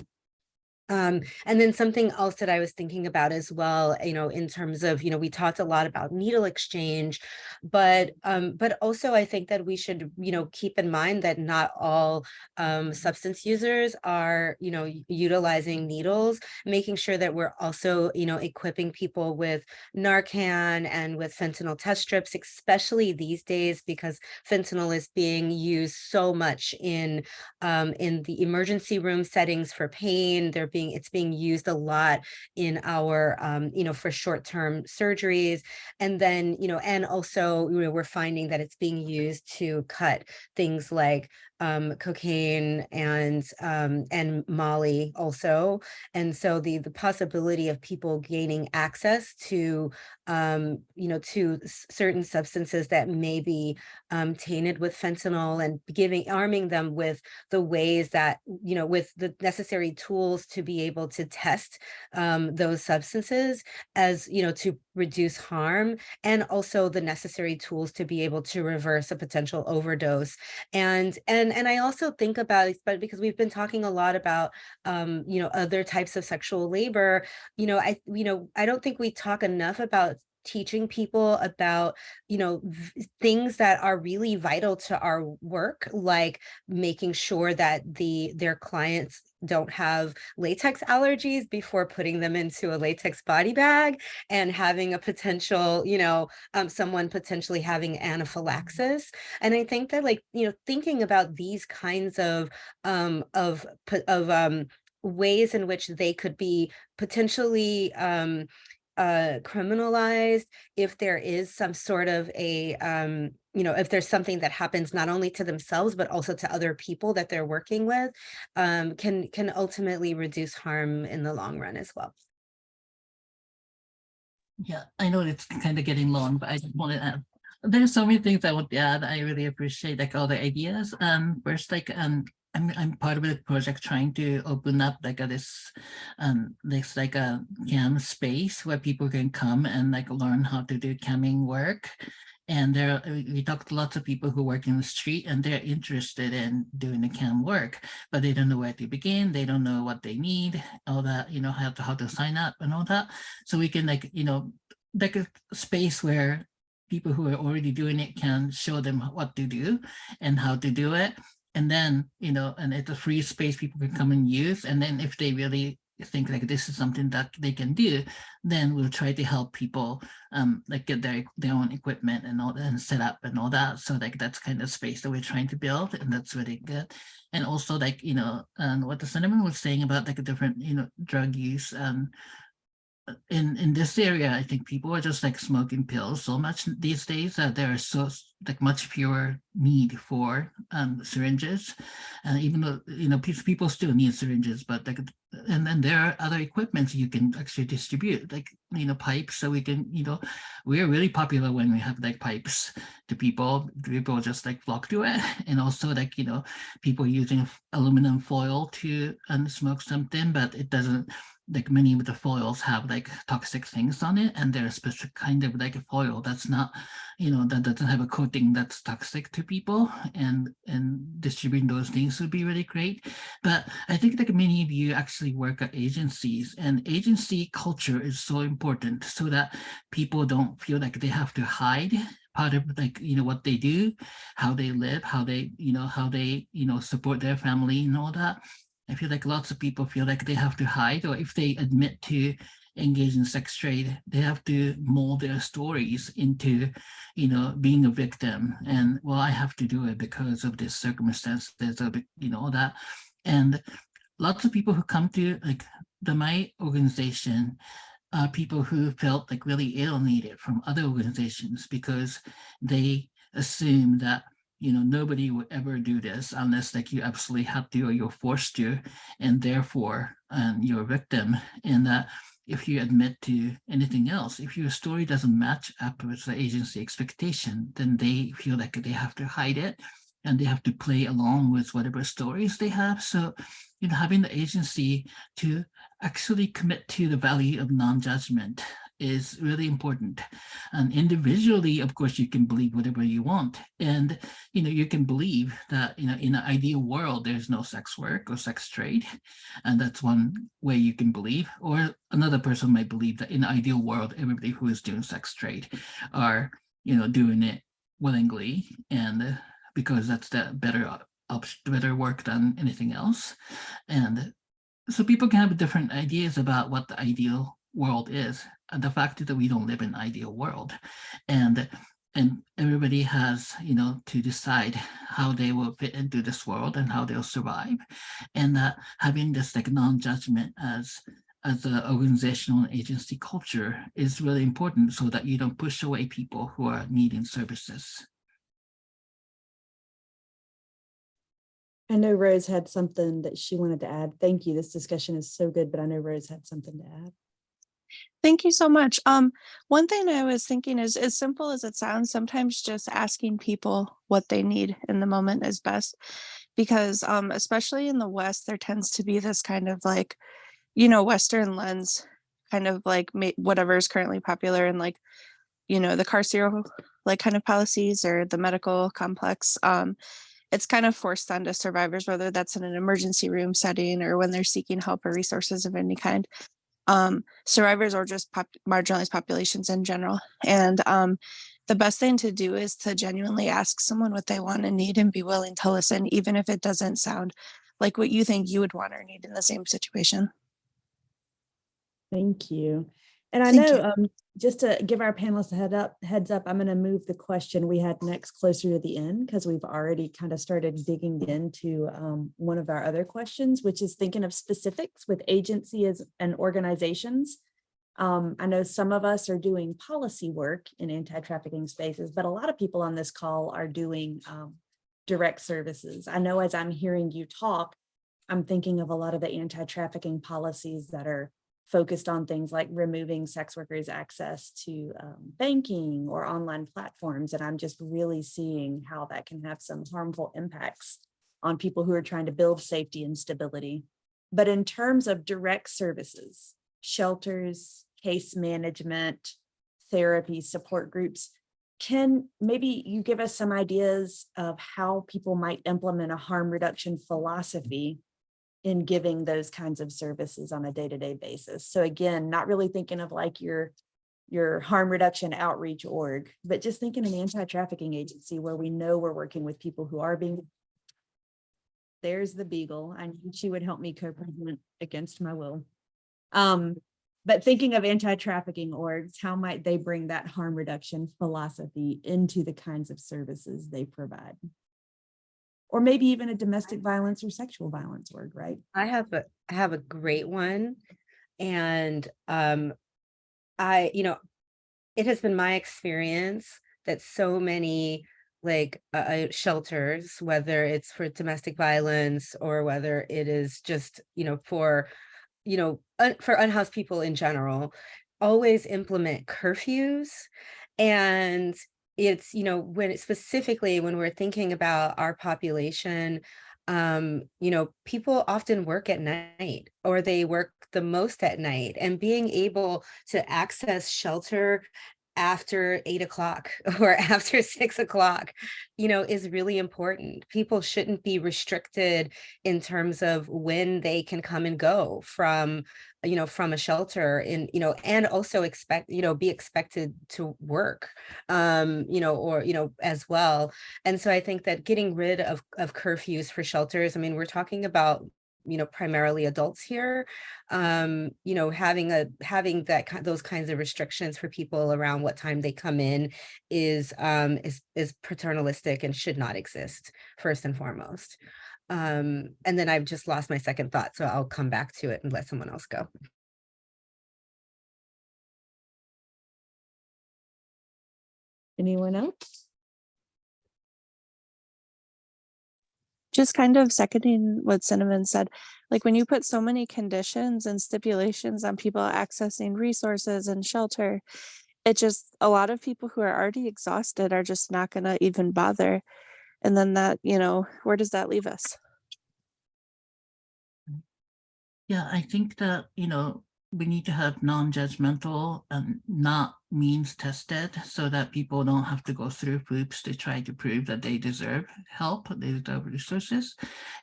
Um, and then something else that I was thinking about as well, you know, in terms of, you know, we talked a lot about needle exchange, but um, but also I think that we should, you know, keep in mind that not all um, substance users are, you know, utilizing needles, making sure that we're also, you know, equipping people with Narcan and with fentanyl test strips, especially these days because fentanyl is being used so much in um, in the emergency room settings for pain. They're being it's being used a lot in our um, you know for short-term surgeries, and then you know and also you know we're finding that it's being used to cut things like um, cocaine and um, and Molly also, and so the the possibility of people gaining access to um, you know to certain substances that may be um, tainted with fentanyl and giving arming them with the ways that, you know, with the necessary tools to be able to test um, those substances as, you know, to reduce harm and also the necessary tools to be able to reverse a potential overdose. And and and I also think about but because we've been talking a lot about um, you know, other types of sexual labor, you know, I, you know, I don't think we talk enough about teaching people about you know things that are really vital to our work like making sure that the their clients don't have latex allergies before putting them into a latex body bag and having a potential you know um, someone potentially having anaphylaxis. And i think that like you know thinking about these kinds of um of of um ways in which they could be potentially um uh criminalized if there is some sort of a um you know if there's something that happens not only to themselves but also to other people that they're working with um can can ultimately reduce harm in the long run as well Yeah, I know it's kind of getting long, but I just want to add. There's so many things I want to add. I really appreciate like all the ideas. Um, first, like um, I'm I'm part of a project trying to open up like a, this um this like a cam space where people can come and like learn how to do camming work. And there we we talked to lots of people who work in the street and they're interested in doing the cam work, but they don't know where to begin. They don't know what they need, all that, you know, how to how to sign up and all that. So we can like, you know, like a space where people who are already doing it can show them what to do and how to do it. And then, you know, and it's a free space people can come and use. And then if they really think like this is something that they can do, then we'll try to help people um like get their their own equipment and all and set up and all that. So like that's kind of space that we're trying to build and that's really good. And also like, you know, and what the Cinnamon was saying about like a different, you know, drug use um in in this area, I think people are just like smoking pills so much these days that there is so like much fewer need for um syringes. And even though, you know, people still need syringes, but like, and then there are other equipments you can actually distribute, like, you know, pipes. So we can, you know, we're really popular when we have like pipes to people, people just like flock to it. And also like, you know, people using aluminum foil to um, smoke something, but it doesn't like many of the foils have like toxic things on it and they're a specific kind of like a foil that's not you know that doesn't have a coating that's toxic to people and and distributing those things would be really great. But i think like many of you actually work at agencies and agency culture is so important so that people don't feel like they have to hide part of like you know what they do how they live how they you know how they you know support their family and all that I feel like lots of people feel like they have to hide, or if they admit to engage in sex trade, they have to mold their stories into, you know, being a victim. And well, I have to do it because of this circumstance. There's a, you know, all that. And lots of people who come to like the my organization are people who felt like really alienated from other organizations because they assume that you know, nobody would ever do this unless like you absolutely have to or you're forced to, and therefore um, you're a victim. And that if you admit to anything else, if your story doesn't match up with the agency expectation, then they feel like they have to hide it and they have to play along with whatever stories they have. So, you know, having the agency to actually commit to the value of non-judgment is really important. And individually, of course, you can believe whatever you want. And, you know, you can believe that, you know, in an ideal world, there's no sex work or sex trade. And that's one way you can believe. Or another person might believe that in an ideal world, everybody who is doing sex trade are, you know, doing it willingly and because that's the better better work than anything else. And so people can have different ideas about what the ideal world is. The fact that we don't live in ideal world. And and everybody has, you know, to decide how they will fit into this world and how they'll survive. And that having this like non-judgment as as an organizational and agency culture is really important so that you don't push away people who are needing services. I know Rose had something that she wanted to add. Thank you. This discussion is so good, but I know Rose had something to add. Thank you so much. Um, one thing I was thinking is as simple as it sounds, sometimes just asking people what they need in the moment is best. Because um, especially in the West, there tends to be this kind of like, you know, Western lens, kind of like whatever is currently popular and like, you know, the carceral like kind of policies or the medical complex. Um, it's kind of forced onto survivors, whether that's in an emergency room setting or when they're seeking help or resources of any kind um, survivors or just pop- marginalized populations in general. And um, the best thing to do is to genuinely ask someone what they want and need and be willing to listen, even if it doesn't sound like what you think you would want or need in the same situation. Thank you. And I Thank know, um, just to give our panelists a head up, heads up, I'm going to move the question we had next closer to the end because we've already kind of started digging into um, one of our other questions, which is thinking of specifics with agencies and organizations. Um, I know some of us are doing policy work in anti-trafficking spaces, but a lot of people on this call are doing um, direct services. I know as I'm hearing you talk, I'm thinking of a lot of the anti-trafficking policies that are focused on things like removing sex workers access to um, banking or online platforms. And I'm just really seeing how that can have some harmful impacts on people who are trying to build safety and stability. But in terms of direct services, shelters, case management, therapy, support groups, can maybe you give us some ideas of how people might implement a harm reduction philosophy in giving those kinds of services on a day-to-day basis. So again, not really thinking of like your your harm reduction outreach org, but just thinking an anti-trafficking agency where we know we're working with people who are being there's the beagle. I knew she would help me co-president against my will. Um, but thinking of anti-trafficking orgs, how might they bring that harm reduction philosophy into the kinds of services they provide? Or maybe even a domestic violence or sexual violence org, right? I have a I have a great one. And um I, you know, it has been my experience that so many like uh, uh, shelters, whether it's for domestic violence or whether it is just, you know, for, you know, un- for unhoused people in general, always implement curfews. And it's, you know, when specifically when we're thinking about our population, um, you know, people often work at night or they work the most at night and being able to access shelter after eight o'clock or after six o'clock, you know, is really important. People shouldn't be restricted in terms of when they can come and go from, you know, from a shelter in, you know, and also expect, you know, be expected to work, um, you know, or, you know, as well. And so I think that getting rid of, of curfews for shelters, I mean, we're talking about you know primarily adults here um you know having a having that those kinds of restrictions for people around what time they come in is um is is paternalistic and should not exist first and foremost um and then i've just lost my second thought so i'll come back to it and let someone else go Anyone else? Just kind of seconding what Cinnamon said, like when you put so many conditions and stipulations on people accessing resources and shelter, it just, a lot of people who are already exhausted are just not gonna even bother. And then that, you know, where does that leave us? Mm. Yeah, I think that, you know, we need to have non-judgmental and not means tested so that people don't have to go through hoops to try to prove that they deserve help, they deserve resources.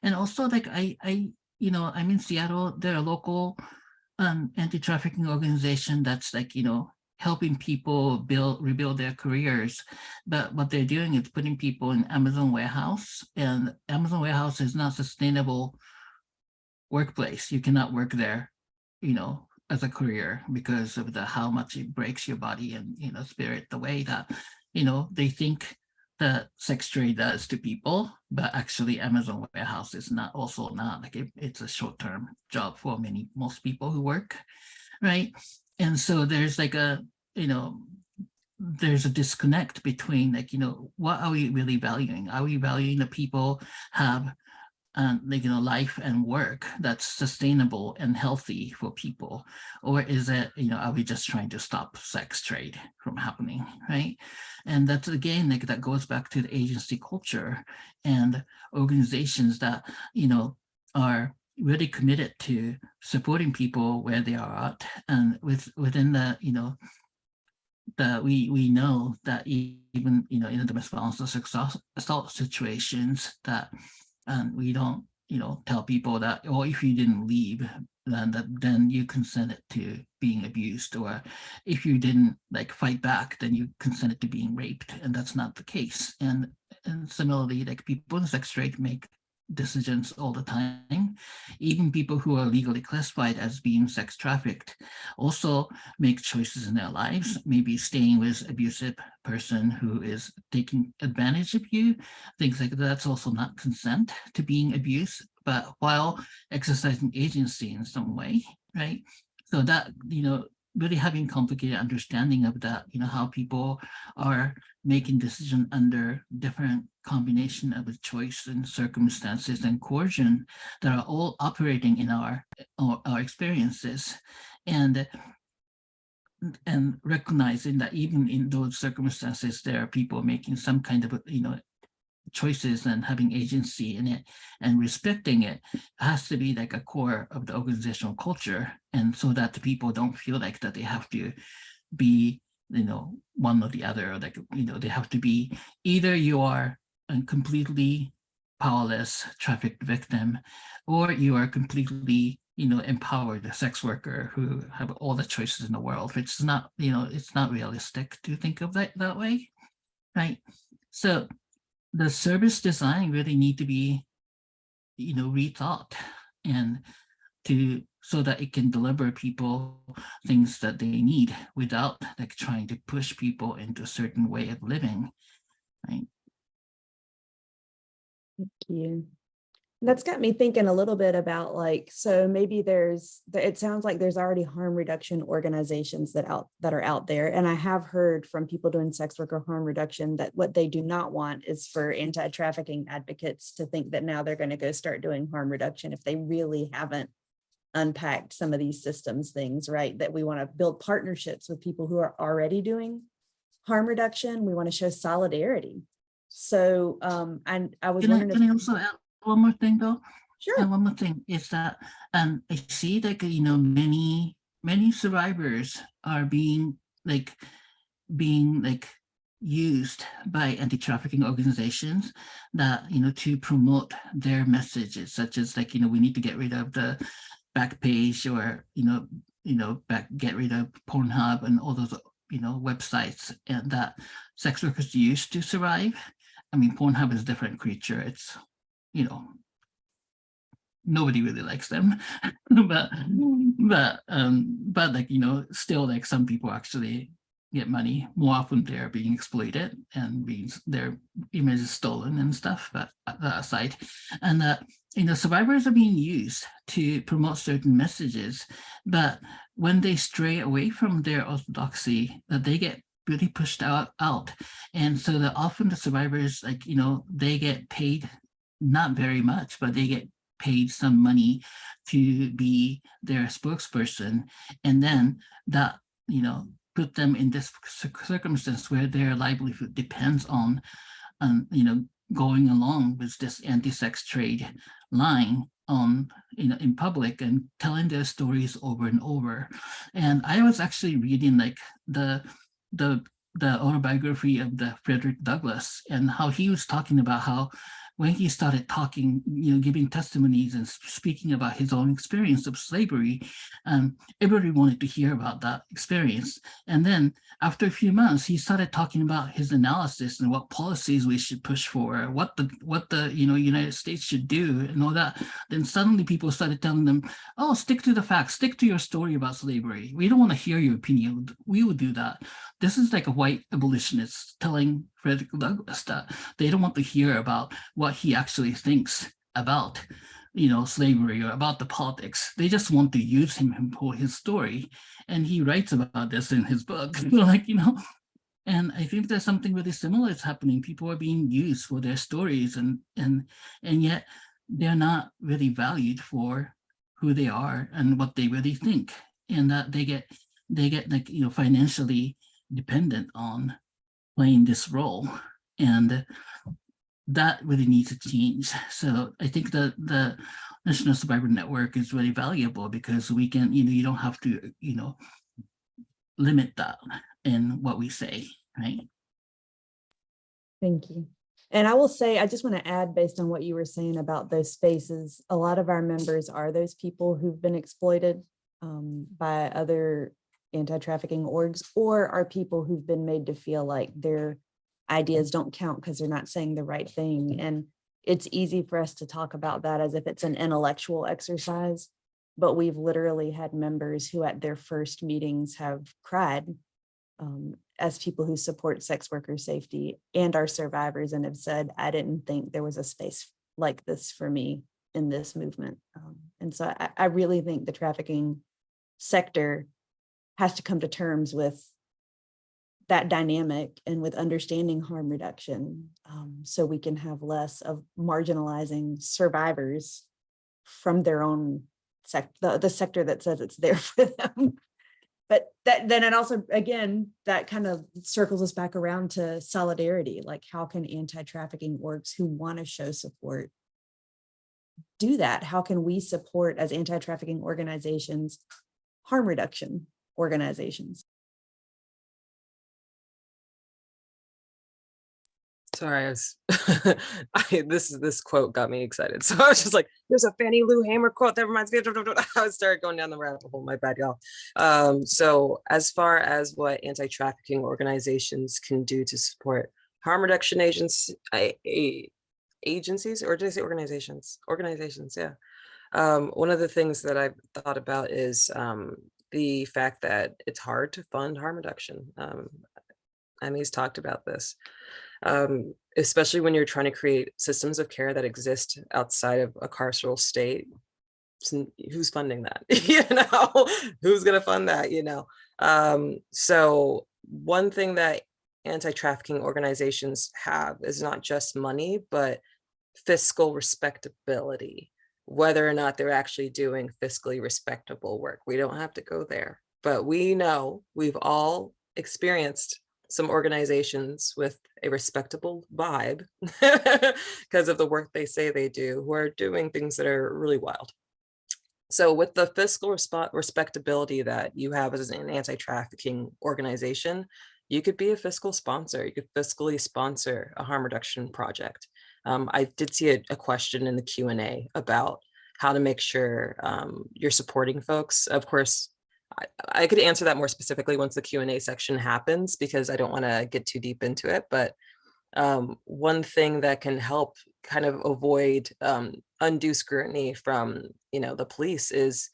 And also like I, I, you know, I'm in Seattle, there are local um, anti-trafficking organization that's like, you know, helping people build, rebuild their careers. But what they're doing is putting people in Amazon warehouse and Amazon warehouse is not sustainable workplace. You cannot work there, you know, as a career because of the how much it breaks your body and you know spirit the way that you know they think that sex trade does to people but actually amazon warehouse is not also not like it, it's a short-term job for many most people who work right? And so there's like a you know there's a disconnect between like you know what are we really valuing? Are we valuing the people have um, like, you know, life and work that's sustainable and healthy for people? Or is it, you know, are we just trying to stop sex trade from happening, right? And that's again, like that goes back to the agency culture and organizations that, you know, are really committed to supporting people where they are at and with within the, you know, that we we know that even you know in the domestic violence or sexual assault situations that and we don't you know tell people that or if you didn't leave then that then you consented to being abused or if you didn't like fight back then you consented to being raped and that's not the case. And and similarly like people in sex trade make decisions all the time. Even people who are legally classified as being sex trafficked also make choices in their lives, maybe staying with abusive person who is taking advantage of you. Things like that. that's also not consent to being abused, but while exercising agency in some way, right? So that, you know, really having complicated understanding of that, you know, how people are making decision under different combination of choice and circumstances and coercion that are all operating in our, our, our experiences. And and recognizing that even in those circumstances, there are people making some kind of, you know, choices and having agency in it and respecting it has to be like a core of the organizational culture. And so that the people don't feel like that they have to be you know one or the other or like you know they have to be either you are a completely powerless trafficked victim or you are completely you know empowered sex worker who have all the choices in the world. Which is not you know it's not realistic to think of that that way right? So the service design really need to be, you know, rethought and to so that it can deliver people things that they need without like trying to push people into a certain way of living, right? Thank you. That's got me thinking a little bit about like, so maybe there's, it sounds like there's already harm reduction organizations that out that are out there. And I have heard from people doing sex work or harm reduction that what they do not want is for anti-trafficking advocates to think that now they're going to go start doing harm reduction if they really haven't unpacked some of these systems things, right? That we want to build partnerships with people who are already doing harm reduction. We want to show solidarity. So um, and I was can wondering I, if can I also add one more thing though? Sure. And one more thing is that um, I see that, you know, many, many survivors are being like, being like used by anti-trafficking organizations that, you know, to promote their messages, such as like, you know, we need to get rid of the Backpage or, you know, you know, back, get rid of Pornhub and all those, you know, websites and that sex workers use to survive. I mean, Pornhub is a different creature. It's you know, nobody really likes them, but but um, but like you know, still like some people actually get money. More often they're being exploited and being their images stolen and stuff. But that aside, and that uh, you know, survivors are being used to promote certain messages, but when they stray away from their orthodoxy, that they get really pushed out out and so that often the survivors like you know they get paid not very much, but they get paid some money to be their spokesperson. And then that, you know, put them in this circumstance where their livelihood depends on, um, you know, going along with this anti-sex trade line on you know in public and telling their stories over and over. And I was actually reading like the the the autobiography of the Frederick Douglass and how he was talking about how when he started talking, you know, giving testimonies and speaking about his own experience of slavery, um, everybody wanted to hear about that experience. And then after a few months, he started talking about his analysis and what policies we should push for, what the what the you know United States should do, and all that. Then suddenly people started telling them, "Oh, stick to the facts, stick to your story about slavery. We don't want to hear your opinion. We would do that." This is like a white abolitionist telling Frederick Douglass that they don't want to hear about what he actually thinks about you know slavery or about the politics. They just want to use him for his story. And he writes about this in his book like you know. And i think there's something really similar is happening. People are being used for their stories and and and yet they're not really valued for who they are and what they really think. And that they get they get like you know financially dependent on playing this role. And that really needs to change so i think that the national survivor network is really valuable because we can you know you don't have to you know limit that in what we say right Thank you. And I will say, I just want to add, based on what you were saying about those spaces, a lot of our members are those people who've been exploited um, by other anti-trafficking orgs or are people who've been made to feel like their ideas don't count because they're not saying the right thing. And it's easy for us to talk about that as if it's an intellectual exercise. But we've literally had members who at their first meetings have cried um, as people who support sex worker safety and are survivors and have said, I didn't think there was a space like this for me in this movement. Um, and so I, I really think the trafficking sector has to come to terms with that dynamic and with understanding harm reduction um, so we can have less of marginalizing survivors from their own sec the, the sector that says it's there for them. But that then it also, again, that kind of circles us back around to solidarity. Like how can anti-trafficking orgs who want to show support do that? How can we support as anti-trafficking organizations, harm reduction organizations? Sorry, I was, I, this is this quote got me excited. So I was just like, there's a Fannie Lou Hamer quote that reminds me of, I started going down the rabbit hole, my bad, y'all. Um, so as far as what anti-trafficking organizations can do to support harm reduction agents, I, a- agencies, or did I say organizations? Organizations, yeah. Um, one of the things that I've thought about is um, the fact that it's hard to fund harm reduction. Um, Emi's talked about this um, especially when you're trying to create systems of care that exist outside of a carceral state. Who's funding that? you know, who's going to fund that? You know, um, so one thing that anti-trafficking organizations have is not just money, but fiscal respectability, whether or not they're actually doing fiscally respectable work. We don't have to go there, but we know we've all experienced some organizations with a respectable vibe because of the work they say they do, who are doing things that are really wild. So with the fiscal respectability that you have as an anti-trafficking organization, you could be a fiscal sponsor. You could fiscally sponsor a harm reduction project. Um, I did see a, a question in the Q and A about how to make sure um, you're supporting folks. Of course, I, could answer that more specifically once the Q and A section happens because I don't want to get too deep into it. But um, one thing that can help kind of avoid um, undue scrutiny from you know the police is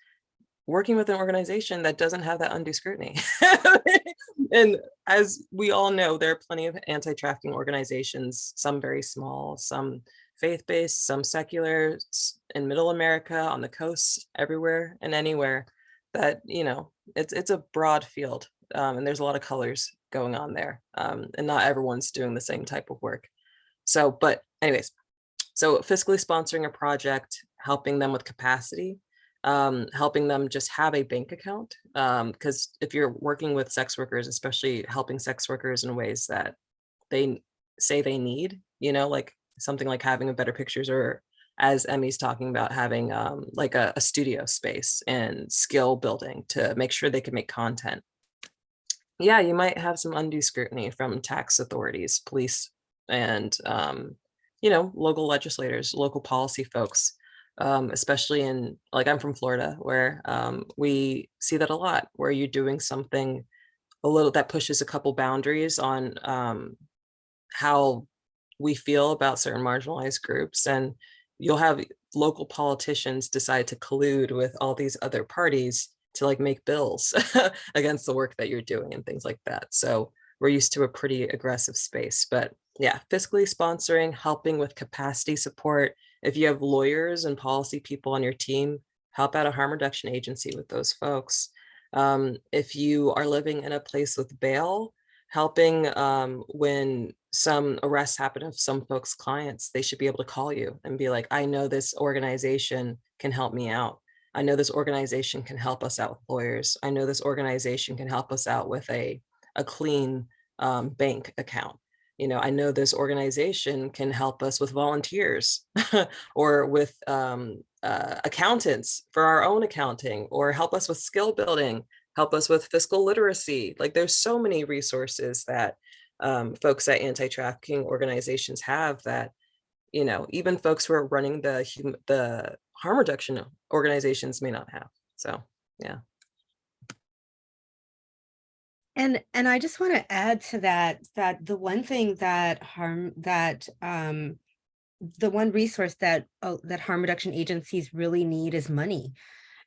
working with an organization that doesn't have that undue scrutiny. and as we all know, there are plenty of anti-trafficking organizations, some very small, some faith-based, some secular in middle America, on the coast, everywhere and anywhere that, you know, it's it's a broad field um, and there's a lot of colors going on there. Um, and not everyone's doing the same type of work. So, but anyways, so fiscally sponsoring a project, helping them with capacity, um, helping them just have a bank account. Because if you're working with sex workers, especially helping sex workers in ways that they say they need, you know, like something like having a better pictures or as Emi's talking about having um, like a, a studio space and skill building to make sure they can make content. Yeah, you might have some undue scrutiny from tax authorities, police, and um, you know, local legislators, local policy folks, um, especially in like I'm from Florida, where um, we see that a lot, where you're doing something a little that pushes a couple boundaries on um, how we feel about certain marginalized groups and you'll have local politicians decide to collude with all these other parties to like make bills against the work that you're doing and things like that. So we're used to a pretty aggressive space, but yeah, fiscally sponsoring, helping with capacity support. If you have lawyers and policy people on your team, help out a harm reduction agency with those folks. Um, if you are living in a place with bail, helping um, when some arrests happen of some folks' clients, they should be able to call you and be like, I know this organization can help me out. I know this organization can help us out with lawyers. I know this organization can help us out with a, a clean um, bank account. You know, I know this organization can help us with volunteers or with um, uh, accountants for our own accounting or help us with skill building, help us with fiscal literacy. Like there's so many resources that um, folks at anti-trafficking organizations have that, you know, even folks who are running the hum- the harm reduction organizations may not have. So, yeah. And and I just want to add to that that the one thing that harm that um the one resource that uh, that harm reduction agencies really need is money.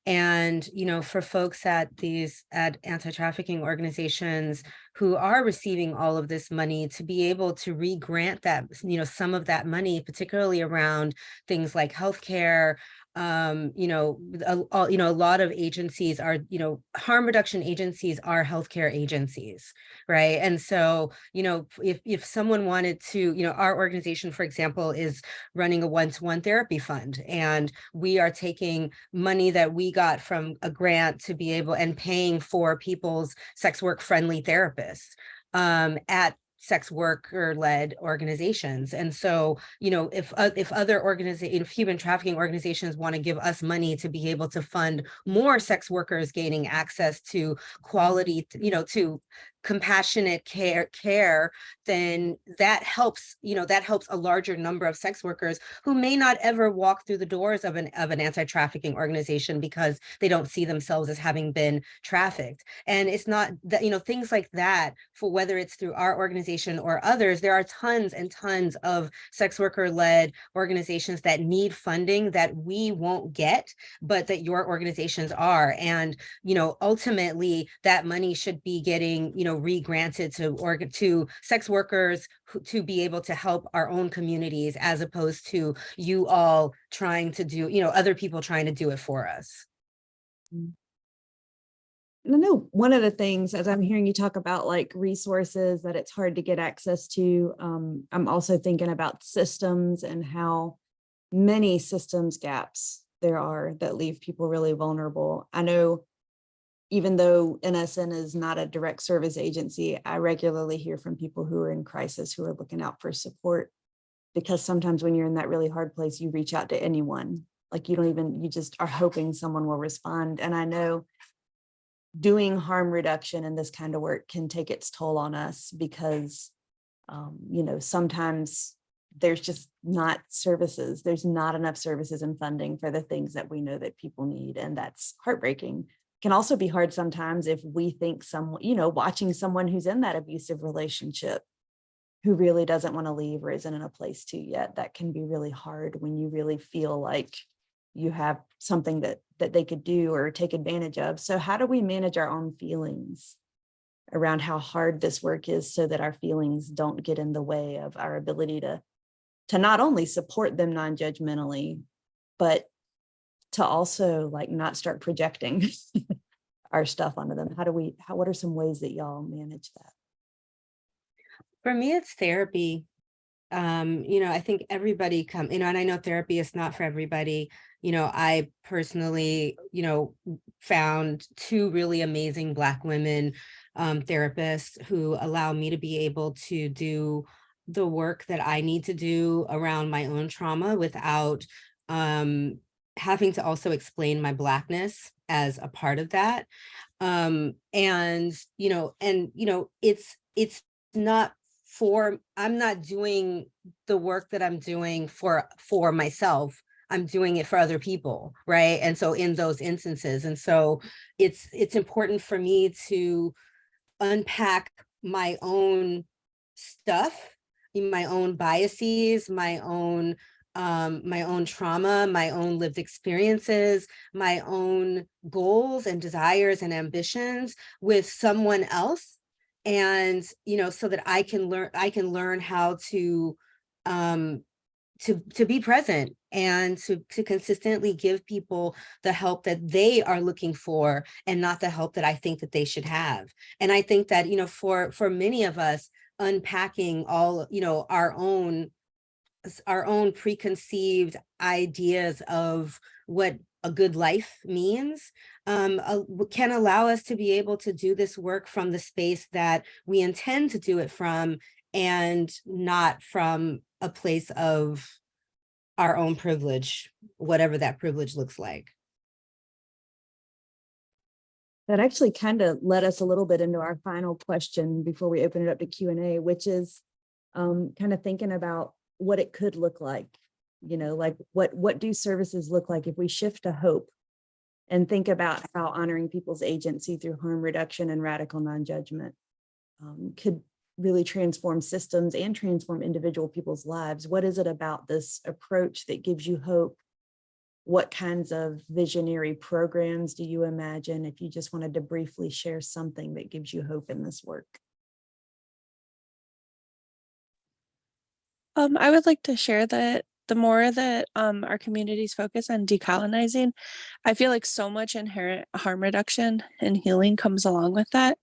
And, you know, for folks at these at anti-trafficking organizations who are receiving all of this money to be able to re-grant that, you know, some of that money, particularly around things like healthcare, um, you know, a, a- you know, a lot of agencies are, you know, harm reduction agencies are healthcare agencies, right? And so, you know, if if someone wanted to, you know, our organization, for example, is running a one-to-one therapy fund, and we are taking money that we got from a grant to be able and paying for people's sex work friendly therapists um, at sex worker led organizations. And so, you know, if uh, if other organizations, if human trafficking organizations want to give us money to be able to fund more sex workers gaining access to quality, you know, to compassionate care care then that helps you know that helps a larger number of sex workers who may not ever walk through the doors of an of an anti-trafficking organization because they don't see themselves as having been trafficked. And it's not that you know things like that for whether it's through our organization or others there are tons and tons of sex worker led organizations that need funding that we won't get but that your organizations are. And you know ultimately that money should be getting you know re-granted to to sex workers who, to be able to help our own communities as opposed to you all trying to do you know other people trying to do it for us And I know one of the things, as I'm hearing you talk about like resources that it's hard to get access to, um, I'm also thinking about systems and how many systems gaps there are that leave people really vulnerable. I know even though NSN is not a direct service agency, I regularly hear from people who are in crisis who are looking out for support. Because sometimes when you're in that really hard place, you reach out to anyone. Like you don't even, you just are hoping someone will respond. And I know doing harm reduction and this kind of work can take its toll on us because, um, you know, sometimes there's just not services. There's not enough services and funding for the things that we know that people need. And that's heartbreaking. Can also be hard sometimes if we think someone, you know, watching someone who's in that abusive relationship who really doesn't want to leave or isn't in a place to yet, that can be really hard when you really feel like you have something that that they could do or take advantage of. So how do we manage our own feelings around how hard this work is so that our feelings don't get in the way of our ability to to not only support them non-judgmentally, but to also like not start projecting our stuff onto them. How do we, how, what are some ways that y'all manage that? for me it's therapy um you know i think everybody come you know and i know therapy is not for everybody you know i personally you know found two really amazing black women um therapists who allow me to be able to do the work that i need to do around my own trauma without um, having to also explain my blackness as a part of that. Um, and, you know, and, you know, it's, it's not for, I'm not doing the work that I'm doing for, for myself. I'm doing it for other people, right? And so in those instances, and so it's, it's important for me to unpack my own stuff, my own biases, my own um, my own trauma, my own lived experiences, my own goals and desires and ambitions with someone else. And, you know, so that I can learn, I can learn how to, um, to, to be present and to, to consistently give people the help that they are looking for and not the help that I think that they should have. And I think that, you know, for, for many of us, unpacking all, you know, our own our own preconceived ideas of what a good life means um, uh, can allow us to be able to do this work from the space that we intend to do it from and not from a place of our own privilege, whatever that privilege looks like. That actually kind of led us a little bit into our final question before we open it up to Q and A, which is um, kind of thinking about what it could look like. You know, like what, what do services look like if we shift to hope and think about how honoring people's agency through harm reduction and radical non-judgment um, could really transform systems and transform individual people's lives. What is it about this approach that gives you hope? What kinds of visionary programs do you imagine if you just wanted to briefly share something that gives you hope in this work? Um, I would like to share that the more that um, our communities focus on decolonizing, I feel like so much inherent harm reduction and healing comes along with that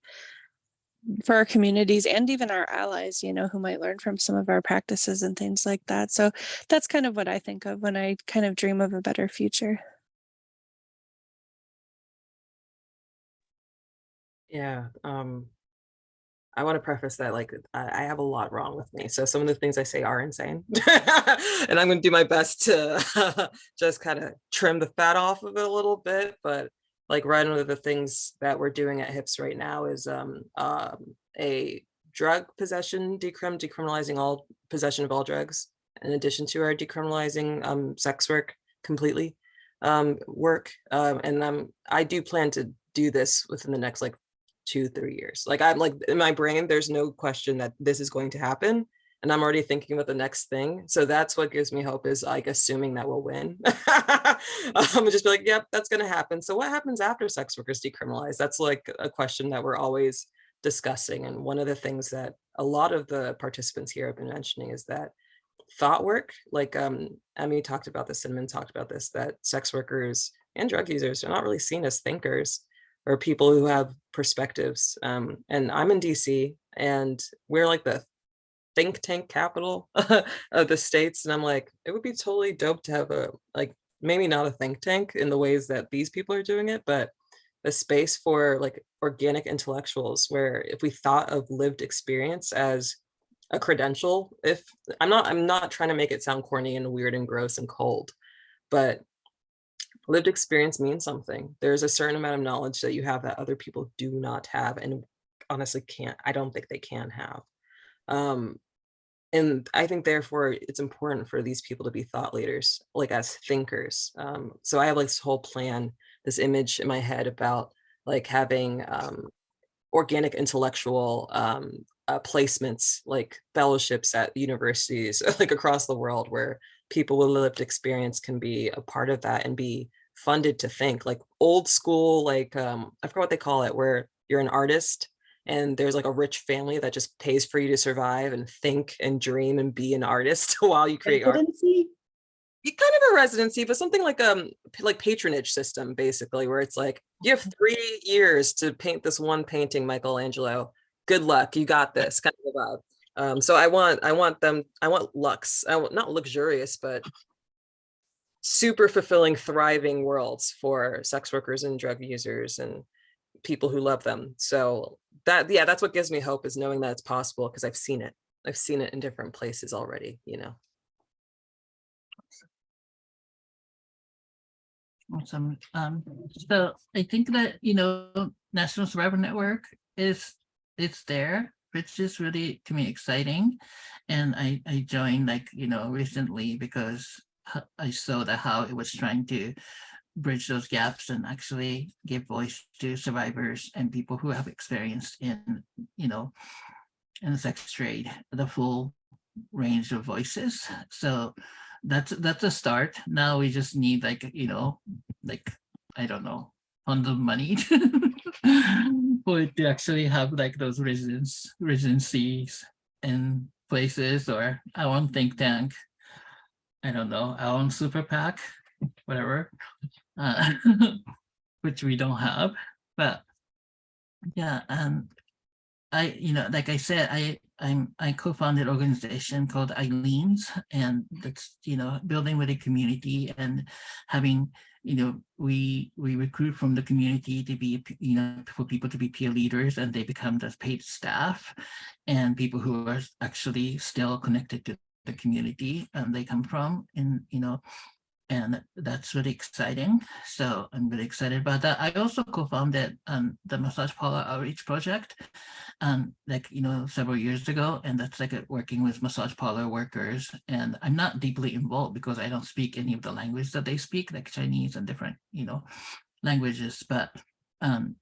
for our communities and even our allies, you know, who might learn from some of our practices and things like that. So that's kind of what I think of when I kind of dream of a better future. Yeah, um, I want to preface that like I, have a lot wrong with me. So some of the things I say are insane. and I'm going to do my best to just kind of trim the fat off of it a little bit. But like right of the things that we're doing at HIPS right now is um, um, a drug possession decrim, decriminalizing all possession of all drugs, in addition to our decriminalizing um, sex work completely um, work. Um, and um, I do plan to do this within the next like two, three years. Like I'm like in my brain, there's no question that this is going to happen. And I'm already thinking about the next thing. So that's what gives me hope is like assuming that we'll win. I'm just be like, yep, that's gonna happen. So what happens after sex workers decriminalize? That's like a question that we're always discussing. And one of the things that a lot of the participants here have been mentioning is that thought work, like um, Emi talked about this, Cinnamon talked about this, that sex workers and drug users are not really seen as thinkers or people who have perspectives. Um, and I'm in DC and we're like the think tank capital of the states. And I'm like, it would be totally dope to have a, like, maybe not a think tank in the ways that these people are doing it, but a space for like organic intellectuals where if we thought of lived experience as a credential, if I'm not, I'm not trying to make it sound corny and weird and gross and cold, but lived experience means something. There's a certain amount of knowledge that you have that other people do not have and honestly can't, I don't think they can have. Um, and I think therefore it's important for these people to be thought leaders, like as thinkers. Um, so I have like this whole plan, this image in my head about like having um, organic intellectual um, uh, placements, like fellowships at universities, like across the world where people with lived experience can be a part of that and be funded to think like old school, like um, I forgot what they call it, where you're an artist and there's like a rich family that just pays for you to survive and think and dream and be an artist while you create art. Residency? You kind of a residency, but something like um like patronage system, basically, where it's like you have three years to paint this one painting, Michelangelo. Good luck, you got this kind of vibe. Um, so I want I want them I want lux, I want not luxurious, but super fulfilling, thriving worlds for sex workers and drug users and people who love them. So that yeah, that's what gives me hope is knowing that it's possible because I've seen it. I've seen it in different places already, you know. Awesome. Um, so I think that, you know, National Survivor Network is, it's there, which is really to me exciting. And I, I joined like, you know, recently because I saw that how it was trying to bridge those gaps and actually give voice to survivors and people who have experienced in, you know, in the sex trade, the full range of voices. So that's that's a start. Now we just need like, you know, like, I don't know, tons of money for it to actually have like those residents, residencies in places or our own think tank. I don't know, own super PAC, whatever, uh, which we don't have, but yeah, and I, you know, like I said, I, I'm, I co-founded an organization called Aileen's and that's, you know, building with a community and having, you know, we, we recruit from the community to be, you know, for people to be peer leaders and they become the paid staff and people who are actually still connected to the community and they come from and, you know, and that's really exciting. So I'm really excited about that. I also co-founded um, the Massage Parlor Outreach Project, um, like, you know, several years ago. And that's like working with massage parlor workers. And I'm not deeply involved because I don't speak any of the language that they speak, like Chinese and different, you know, languages. But um,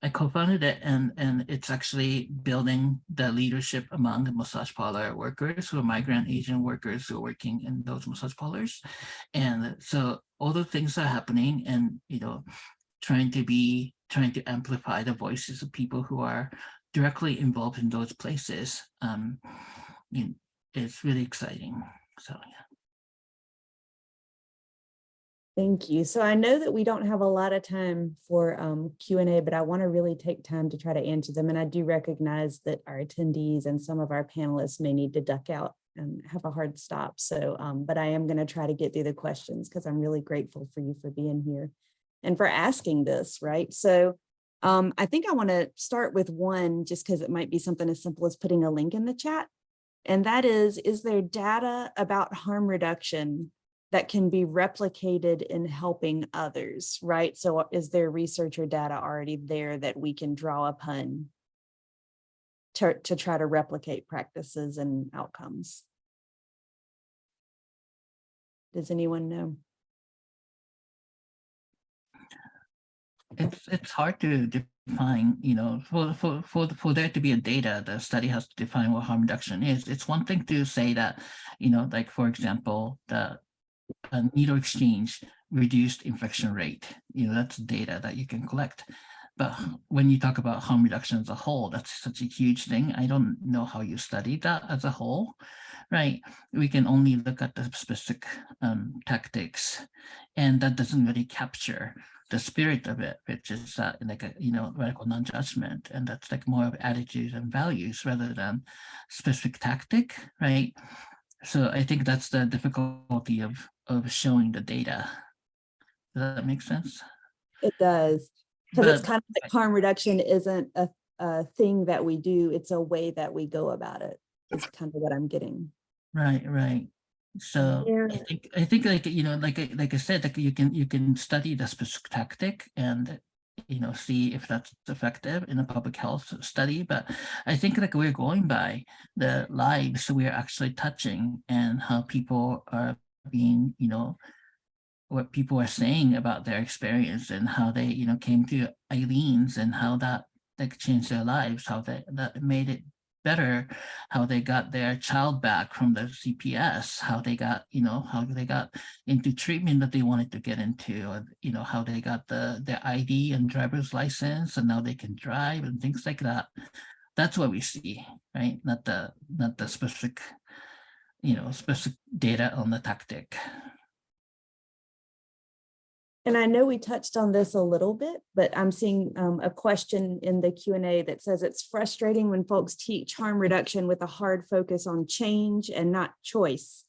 I co-founded it and, and it's actually building the leadership among the massage parlor workers who are migrant Asian workers who are working in those massage parlors. And so all the things are happening and, you know, trying to be, trying to amplify the voices of people who are directly involved in those places. Um, you it's really exciting. So, yeah. Thank you. So I know that we don't have a lot of time for um, Q and A, but I want to really take time to try to answer them. And I do recognize that our attendees and some of our panelists may need to duck out and have a hard stop. So, um, but I am going to try to get through the questions because I'm really grateful for you for being here and for asking this, right? So um, I think I want to start with one just because it might be something as simple as putting a link in the chat. And that is, is there data about harm reduction that can be replicated in helping others, right? So uh, is there research or data already there that we can draw upon to, to try to replicate practices and outcomes? Does anyone know? it's it's hard to define you know for for for for there to be a data the study has to define what harm reduction is it's one thing to say that you know like for example the uh, needle exchange reduced infection rate. You know that's data that you can collect. But when you talk about harm reduction as a whole that's such a huge thing. I don't know how you study that as a whole right? We can only look at the specific um, tactics and that doesn't really capture the spirit of it, which is uh, like a you know radical non-judgment, and that's like more of attitudes and values rather than specific tactic, right? So I think that's the difficulty of of showing the data. Does that make sense? It does. Because it's kind of like harm reduction isn't a, a thing that we do, it's a way that we go about it. it. Is kind of what I'm getting. Right, right. So I think I think like you know like I- like I said like you can you can study the specific tactic and you know see if that's effective in a public health study but I think like we're going by the lives we're actually touching and how people are being you know what people are saying about their experience and how they you know came to Aileen's and how that like changed their lives how that that made it better how they got their child back from the CPS, how they got, you know, how they got into treatment that they wanted to get into, or, you know, how they got the their ID and driver's license and now they can drive and things like that. That's what we see, right? Not the not the specific, you know, specific data on the tactic. And I know we touched on this a little bit, but I'm seeing um, a question in the Q and A that says it's frustrating when folks teach harm reduction with a hard focus on change and not choice.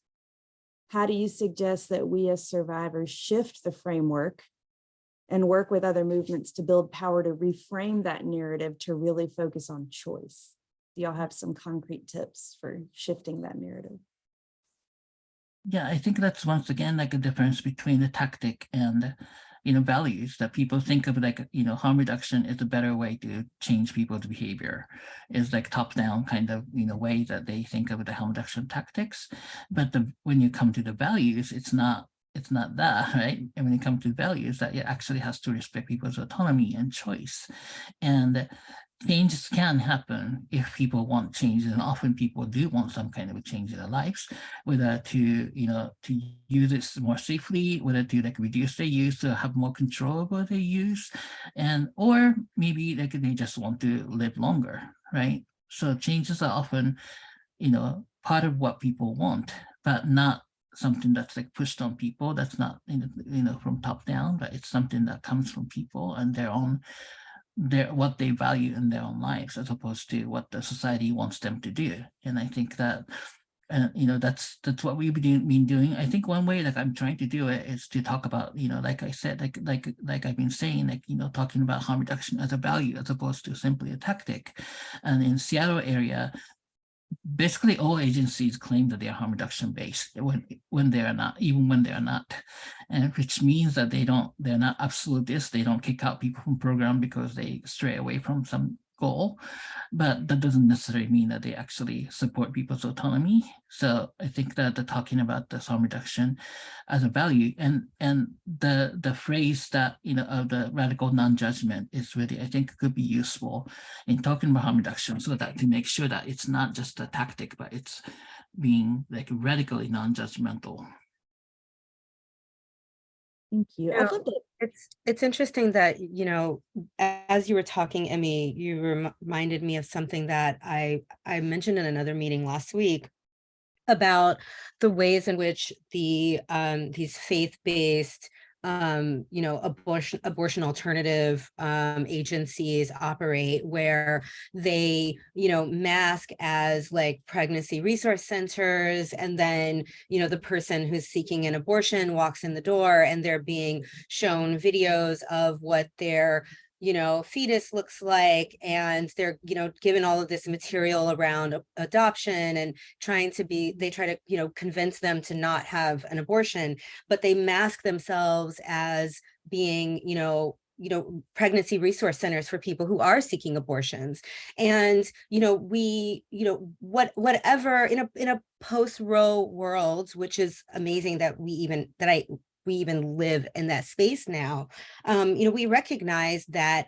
How do you suggest that we as survivors shift the framework and work with other movements to build power to reframe that narrative to really focus on choice? Do y'all have some concrete tips for shifting that narrative? Yeah, I think that's once again like a difference between the tactic and you know, values that people think of like, you know, harm reduction is a better way to change people's behavior. Is like top down kind of, you know, way that they think of the harm reduction tactics. But the when you come to the values, it's not it's not that, right? And when it comes to values, that it actually has to respect people's autonomy and choice. And changes can happen if people want changes, and often people do want some kind of a change in their lives, whether to, you know, to use it more safely, whether to like reduce their use to have more control over their use, and or maybe like they just want to live longer, right? So changes are often, you know, part of what people want, but not something that's like pushed on people. That's not, you know, you know, from top down, but it's something that comes from people and their own, their what they value in their own lives, as opposed to what the society wants them to do. And I think that, uh, you know, that's that's what we've been been doing. I think one way like I'm trying to do it is to talk about, you know, like I said, like like like I've been saying, like you know, talking about harm reduction as a value as opposed to simply a tactic. And in Seattle area, basically all agencies claim that they are harm reduction based when when they are not even when they are not. And which means that they don't they're not absolutists. They don't kick out people from program because they stray away from some goal but that doesn't necessarily mean that they actually support people's autonomy so i think that the talking about the harm reduction as a value and and the the phrase that you know of the radical non-judgment is really i think could be useful in talking about harm reduction so that to make sure that it's not just a tactic, but it's being like radically non-judgmental. Thank you. Yeah. I'd love to It's, it's interesting that, you know, as you were talking, Emi, you rem- reminded me of something that I, I mentioned in another meeting last week about the ways in which the, um, these faith-based, um, you know, abortion, abortion alternative, um, agencies operate where they, you know, mask as like pregnancy resource centers. And then, you know, the person who's seeking an abortion walks in the door and they're being shown videos of what their you know, fetus looks like, and they're, you know, given all of this material around adoption and trying to be, they try to, you know, convince them to not have an abortion, but they mask themselves as being, you know, you know, pregnancy resource centers for people who are seeking abortions. And, you know, we, you know, what, whatever in a, in a post-Roe world, which is amazing that we even, that I, we even live in that space now, um, you know, we recognize that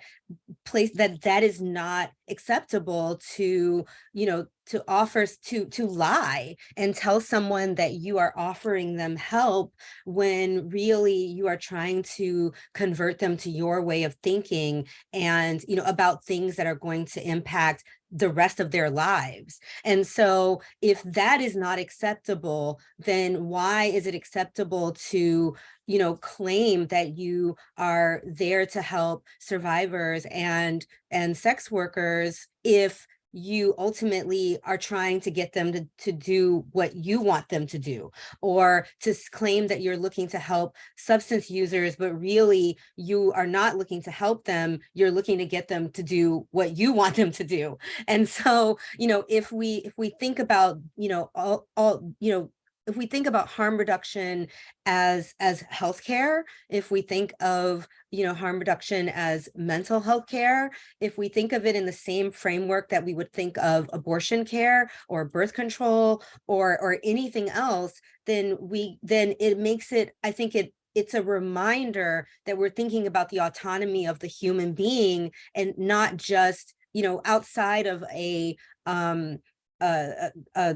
place that that is not acceptable to, you know, to offer to to lie and tell someone that you are offering them help when really you are trying to convert them to your way of thinking and you know about things that are going to impact the rest of their lives. And so if that is not acceptable, then why is it acceptable to, you know, claim that you are there to help survivors and and sex workers if you ultimately are trying to get them to, to do what you want them to do or to claim that you're looking to help substance users but really you are not looking to help them you're looking to get them to do what you want them to do. And so you know if we if we think about you know all all you know if we think about harm reduction as as healthcare if we think of you know harm reduction as mental health care if we think of it in the same framework that we would think of abortion care or birth control or or anything else then we then it makes it i think it it's a reminder that we're thinking about the autonomy of the human being and not just you know outside of a um a a,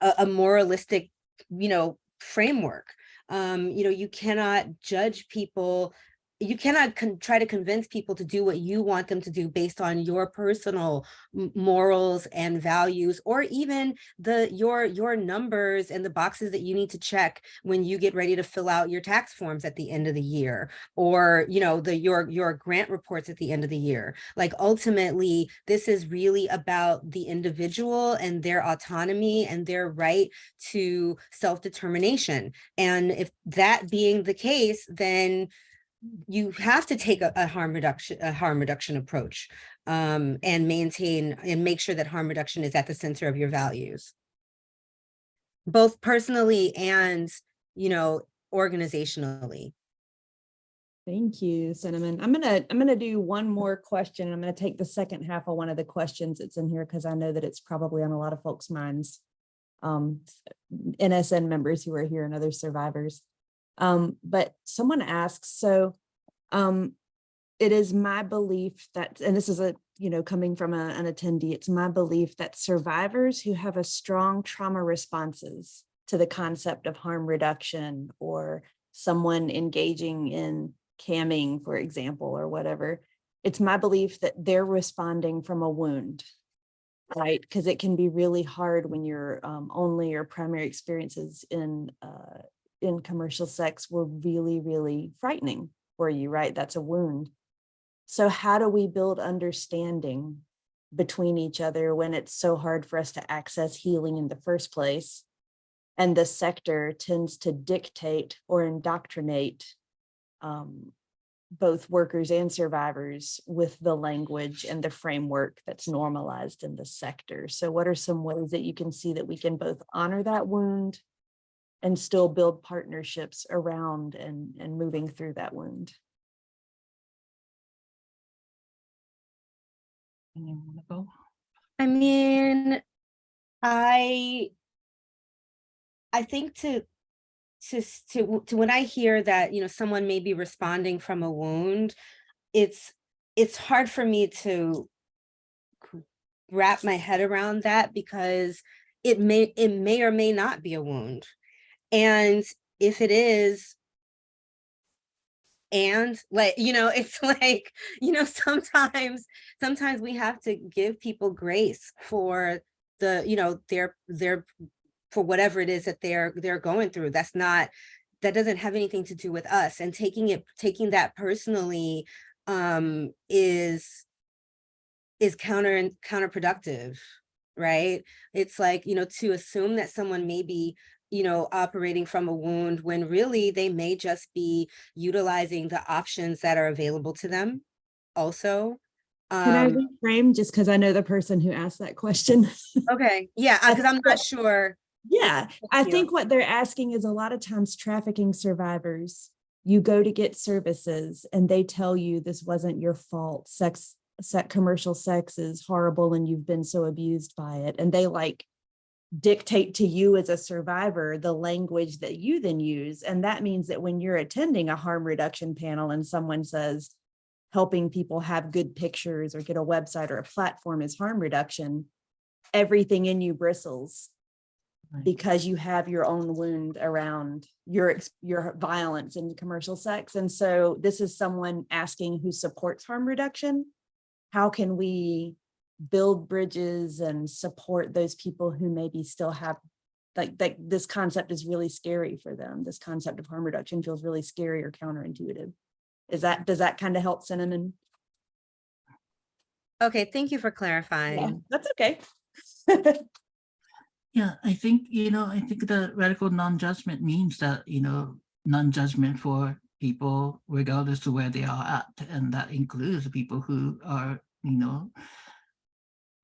a, a moralistic you know framework. Um you know you cannot judge people you cannot try to convince people to do what you want them to do based on your personal morals and values or even the your your numbers and the boxes that you need to check when you get ready to fill out your tax forms at the end of the year or you know the your your grant reports at the end of the year. Like ultimately this is really about the individual and their autonomy and their right to self-determination. And if that being the case then you have to take a, a harm reduction, a harm reduction approach um, and maintain and make sure that harm reduction is at the center of your values. Both personally and, you know, organizationally. Thank you, Cinnamon. I'm gonna, I'm gonna do one more question. I'm gonna take the second half of one of the questions that's in here because I know that it's probably on a lot of folks' minds. Um, NSN members who are here and other survivors. Um, but someone asks, so, um, it is my belief that, and this is a, you know, coming from a- an attendee, it's my belief that survivors who have a strong trauma responses to the concept of harm reduction or someone engaging in camming, for example, or whatever, it's my belief that they're responding from a wound. Right, because it can be really hard when your um, only or primary experiences in uh, in commercial sex were really, really frightening for you, right? That's a wound. So how do we build understanding between each other when it's so hard for us to access healing in the first place? And the sector tends to dictate or indoctrinate um, both workers and survivors with the language and the framework that's normalized in the sector. So what are some ways that you can see that we can both honor that wound and still build partnerships around and, and moving through that wound? Anyone wanna go? I mean, I I think to to to to when I hear that, you know, someone may be responding from a wound, it's it's hard for me to wrap my head around that because it may it may or may not be a wound. And if it is, and like, you know, it's like, you know, sometimes, sometimes we have to give people grace for the, you know, their, their, for whatever it is that they're, they're going through. That's not, that doesn't have anything to do with us. And taking it, taking that personally um, is, is counter counterproductive, right? It's like, you know, to assume that someone may be you know, operating from a wound when really they may just be utilizing the options that are available to them also. Can I Um, reframe just because I know the person who asked that question? okay, yeah, because I'm not sure. Yeah, I think what they're asking is a lot of times trafficking survivors, you go to get services and they tell you this wasn't your fault. Sex, set commercial sex is horrible and you've been so abused by it. And they like dictate to you as a survivor the language that you then use. And that means that when you're attending a harm reduction panel and someone says, helping people have good pictures or get a website or a platform is harm reduction, everything in you bristles Right. because you have your own wound around your your violence in commercial sex. And so this is someone asking who supports harm reduction. How can we build bridges and support those people who maybe still have like like this concept is really scary for them. This concept of harm reduction feels really scary or counterintuitive. Is that, does that kind of help Cinnamon? Okay, thank you for Yeah, clarifying. That's okay. Yeah, I think, you know, I think the radical non-judgment means that, you know, non-judgment for people regardless of where they are at. And that includes people who are, you know,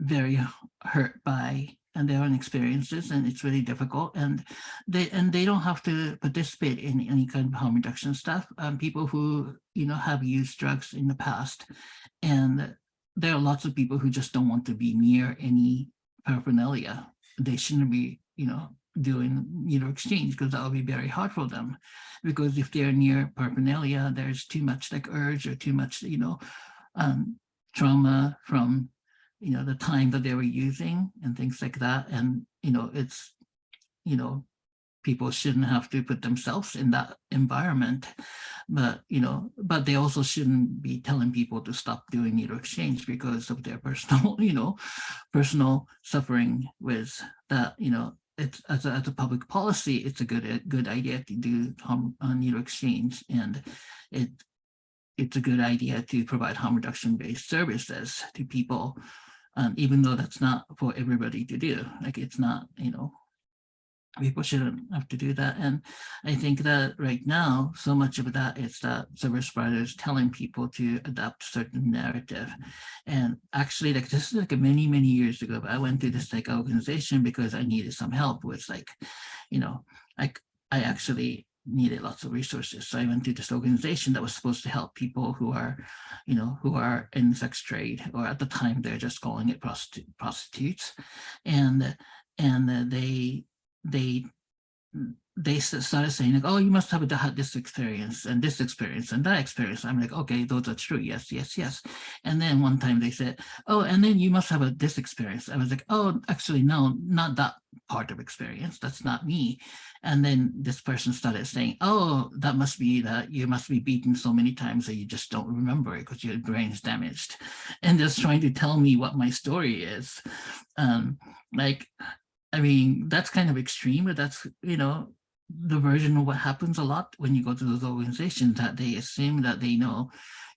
very hurt by and their own experiences and it's really difficult and they and they don't have to participate in any kind of harm reduction stuff. Um people who you know have used drugs in the past and there are lots of people who just don't want to be near any paraphernalia. They shouldn't be you know doing needle exchange because that will be very hard for them. Because if they're near paraphernalia there's too much like urge or too much you know um trauma from you know, the time that they were using and things like that. And, you know, it's, you know, people shouldn't have to put themselves in that environment. But, you know, but they also shouldn't be telling people to stop doing needle exchange because of their personal, you know, personal suffering with that, you know, it's as a, as a public policy, it's a good, a good idea to do harm, uh, needle exchange and it it's a good idea to provide harm reduction based services to people um, even though that's not for everybody to do. Like it's not, you know, people shouldn't have to do that. And I think that right now, so much of that is that service providers telling people to adopt certain narrative. And actually, like this is like many, many years ago, but I went to this like organization because I needed some help with like, you know, like I actually needed lots of resources. So I went to this organization that was supposed to help people who are, you know, who are in sex trade, or at the time they're just calling it prostitu- prostitutes. And, and they, they they started saying like, oh, you must have had this experience and this experience and that experience. I'm like, okay, those are true. Yes, yes, yes. And then one time they said, oh, and then you must have a this experience. I was like, oh, actually, no, not that part of experience. That's not me. And then this person started saying, oh, that must be that you must be beaten so many times that you just don't remember it because your brain is damaged. And just trying to tell me what my story is. Um, like, I mean, that's kind of extreme, but that's, you know, the version of what happens a lot when you go to those organizations that they assume that they know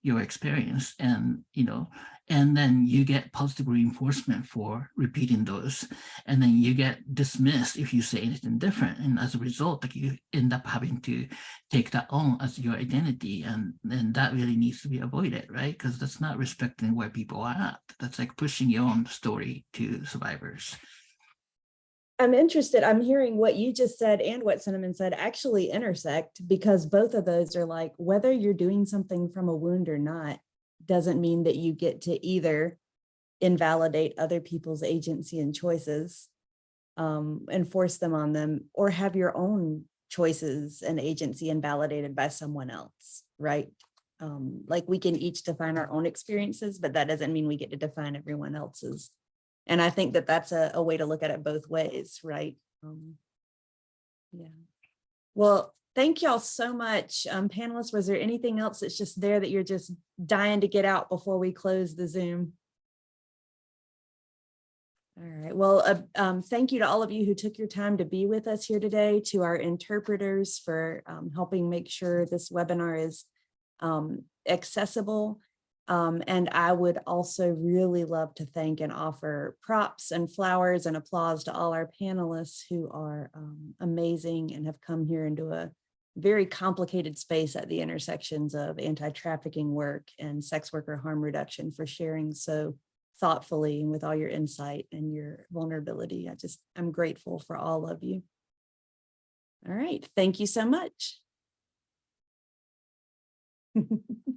your experience and, you know, and then you get positive reinforcement for repeating those. And then you get dismissed if you say anything different. And as a result, like you end up having to take that on as your identity. And then that really needs to be avoided, right? Because that's not respecting where people are at. That's like pushing your own story to survivors. I'm interested, I'm hearing what you just said and what Cinnamon said actually intersect because both of those are like, whether you're doing something from a wound or not, doesn't mean that you get to either invalidate other people's agency and choices um, and force them on them or have your own choices and agency invalidated by someone else, right? Um, like we can each define our own experiences, but that doesn't mean we get to define everyone else's. And I think that that's a, a way to look at it both ways, right? Um, Yeah. Well, thank y'all so much. Um, panelists, was there anything else that's just there that you're just dying to get out before we close the Zoom? All right, well, uh, um, thank you to all of you who took your time to be with us here today, to our interpreters for um, helping make sure this webinar is um, accessible. Um, and I would also really love to thank and offer props and flowers and applause to all our panelists who are um, amazing and have come here into a very complicated space at the intersections of anti-trafficking work and sex worker harm reduction for sharing so thoughtfully and with all your insight and your vulnerability. I just, I'm grateful for all of you. All right, thank you so much.